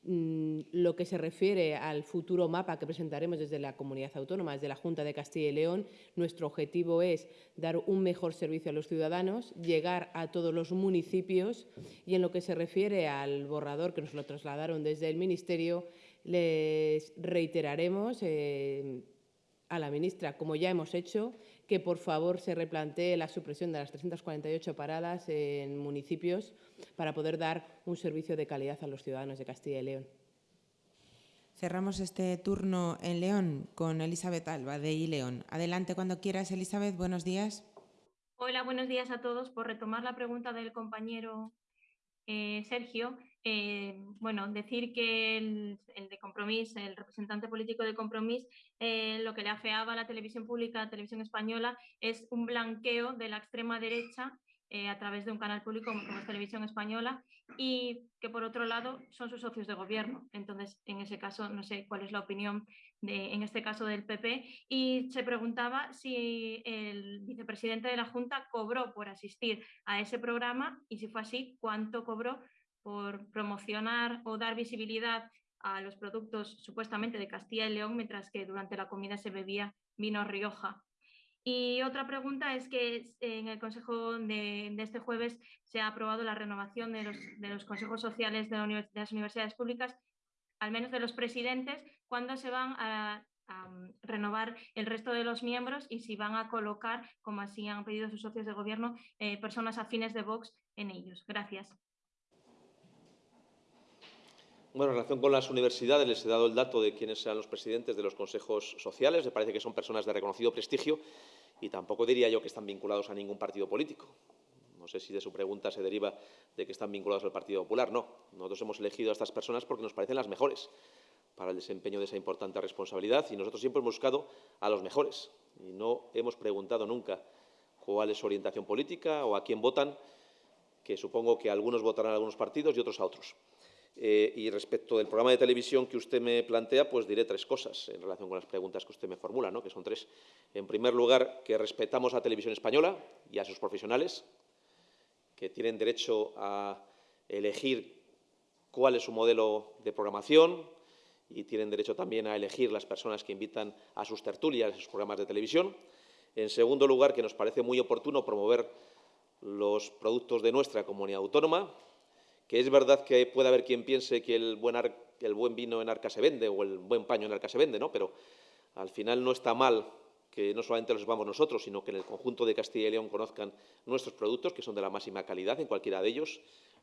Mm, lo que se refiere al futuro mapa que presentaremos desde la comunidad autónoma, desde la Junta de Castilla y León, nuestro objetivo es dar un mejor servicio a los ciudadanos, llegar a todos los municipios y en lo que se refiere al borrador que nos lo trasladaron desde el Ministerio, les reiteraremos eh, a la ministra, como ya hemos hecho, que por favor se replantee la supresión de las 348 paradas en municipios para poder dar un servicio de calidad a los ciudadanos de Castilla y León. Cerramos este turno en León con Elizabeth Alba de León. Adelante cuando quieras, Elizabeth. Buenos días. Hola, buenos días a todos. Por retomar la pregunta del compañero eh, Sergio, eh, bueno, decir que el, de Compromís, el representante político de Compromís, eh, lo que le afeaba a la televisión pública, a la televisión española, es un blanqueo de la extrema derecha a través de un canal público como es Televisión Española y que por otro lado son sus socios de gobierno. Entonces, en ese caso, no sé cuál es la opinión en este caso del PP. Y se preguntaba si el vicepresidente de la Junta cobró por asistir a ese programa y si fue así, cuánto cobró por promocionar o dar visibilidad a los productos supuestamente de Castilla y León, mientras que durante la comida se bebía vino Rioja. Y otra pregunta es que en el Consejo de, este jueves se ha aprobado la renovación de los, consejos sociales de, de, las universidades públicas, al menos de los presidentes, cuándo se van a, renovar el resto de los miembros y si van a colocar, como así han pedido sus socios de gobierno, eh, personas afines de Vox en ellos. Gracias. Bueno, en relación con las universidades, les he dado el dato de quiénes serán los presidentes de los consejos sociales. Me parece que son personas de reconocido prestigio y tampoco diría yo que están vinculados a ningún partido político. No sé si de su pregunta se deriva de que están vinculados al Partido Popular. No, nosotros hemos elegido a estas personas porque nos parecen las mejores para el desempeño de esa importante responsabilidad y nosotros siempre hemos buscado a los mejores y no hemos preguntado nunca cuál es su orientación política o a quién votan, que supongo que algunos votarán a algunos partidos y otros a otros. Eh, y respecto del programa de televisión que usted me plantea, pues diré tres cosas en relación con las preguntas que usted me formula, ¿no? que son tres. En primer lugar, que respetamos a Televisión Española y a sus profesionales, que tienen derecho a elegir cuál es su modelo de programación y tienen derecho también a elegir las personas que invitan a sus tertulias, a sus programas de televisión. En segundo lugar, que nos parece muy oportuno promover los productos de nuestra comunidad autónoma, que es verdad que puede haber quien piense que el buen, vino en arca se vende o el buen paño en arca se vende, ¿no? pero al final no está mal que no solamente los sepamos nosotros, sino que en el conjunto de Castilla y León conozcan nuestros productos, que son de la máxima calidad en cualquiera de ellos,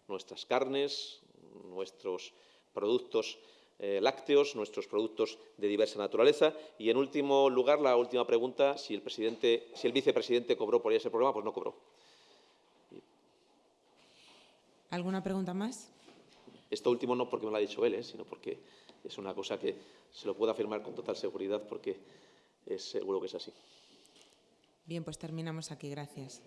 nuestras carnes, nuestros productos eh, lácteos, nuestros productos de diversa naturaleza. Y, en último lugar, la última pregunta, si el, presidente, si el vicepresidente cobró por ese programa, pues no cobró. ¿Alguna pregunta más? Esto último no porque me lo ha dicho él, ¿eh? sino porque es una cosa que se lo puedo afirmar con total seguridad porque es seguro que es así. Bien, pues terminamos aquí. Gracias.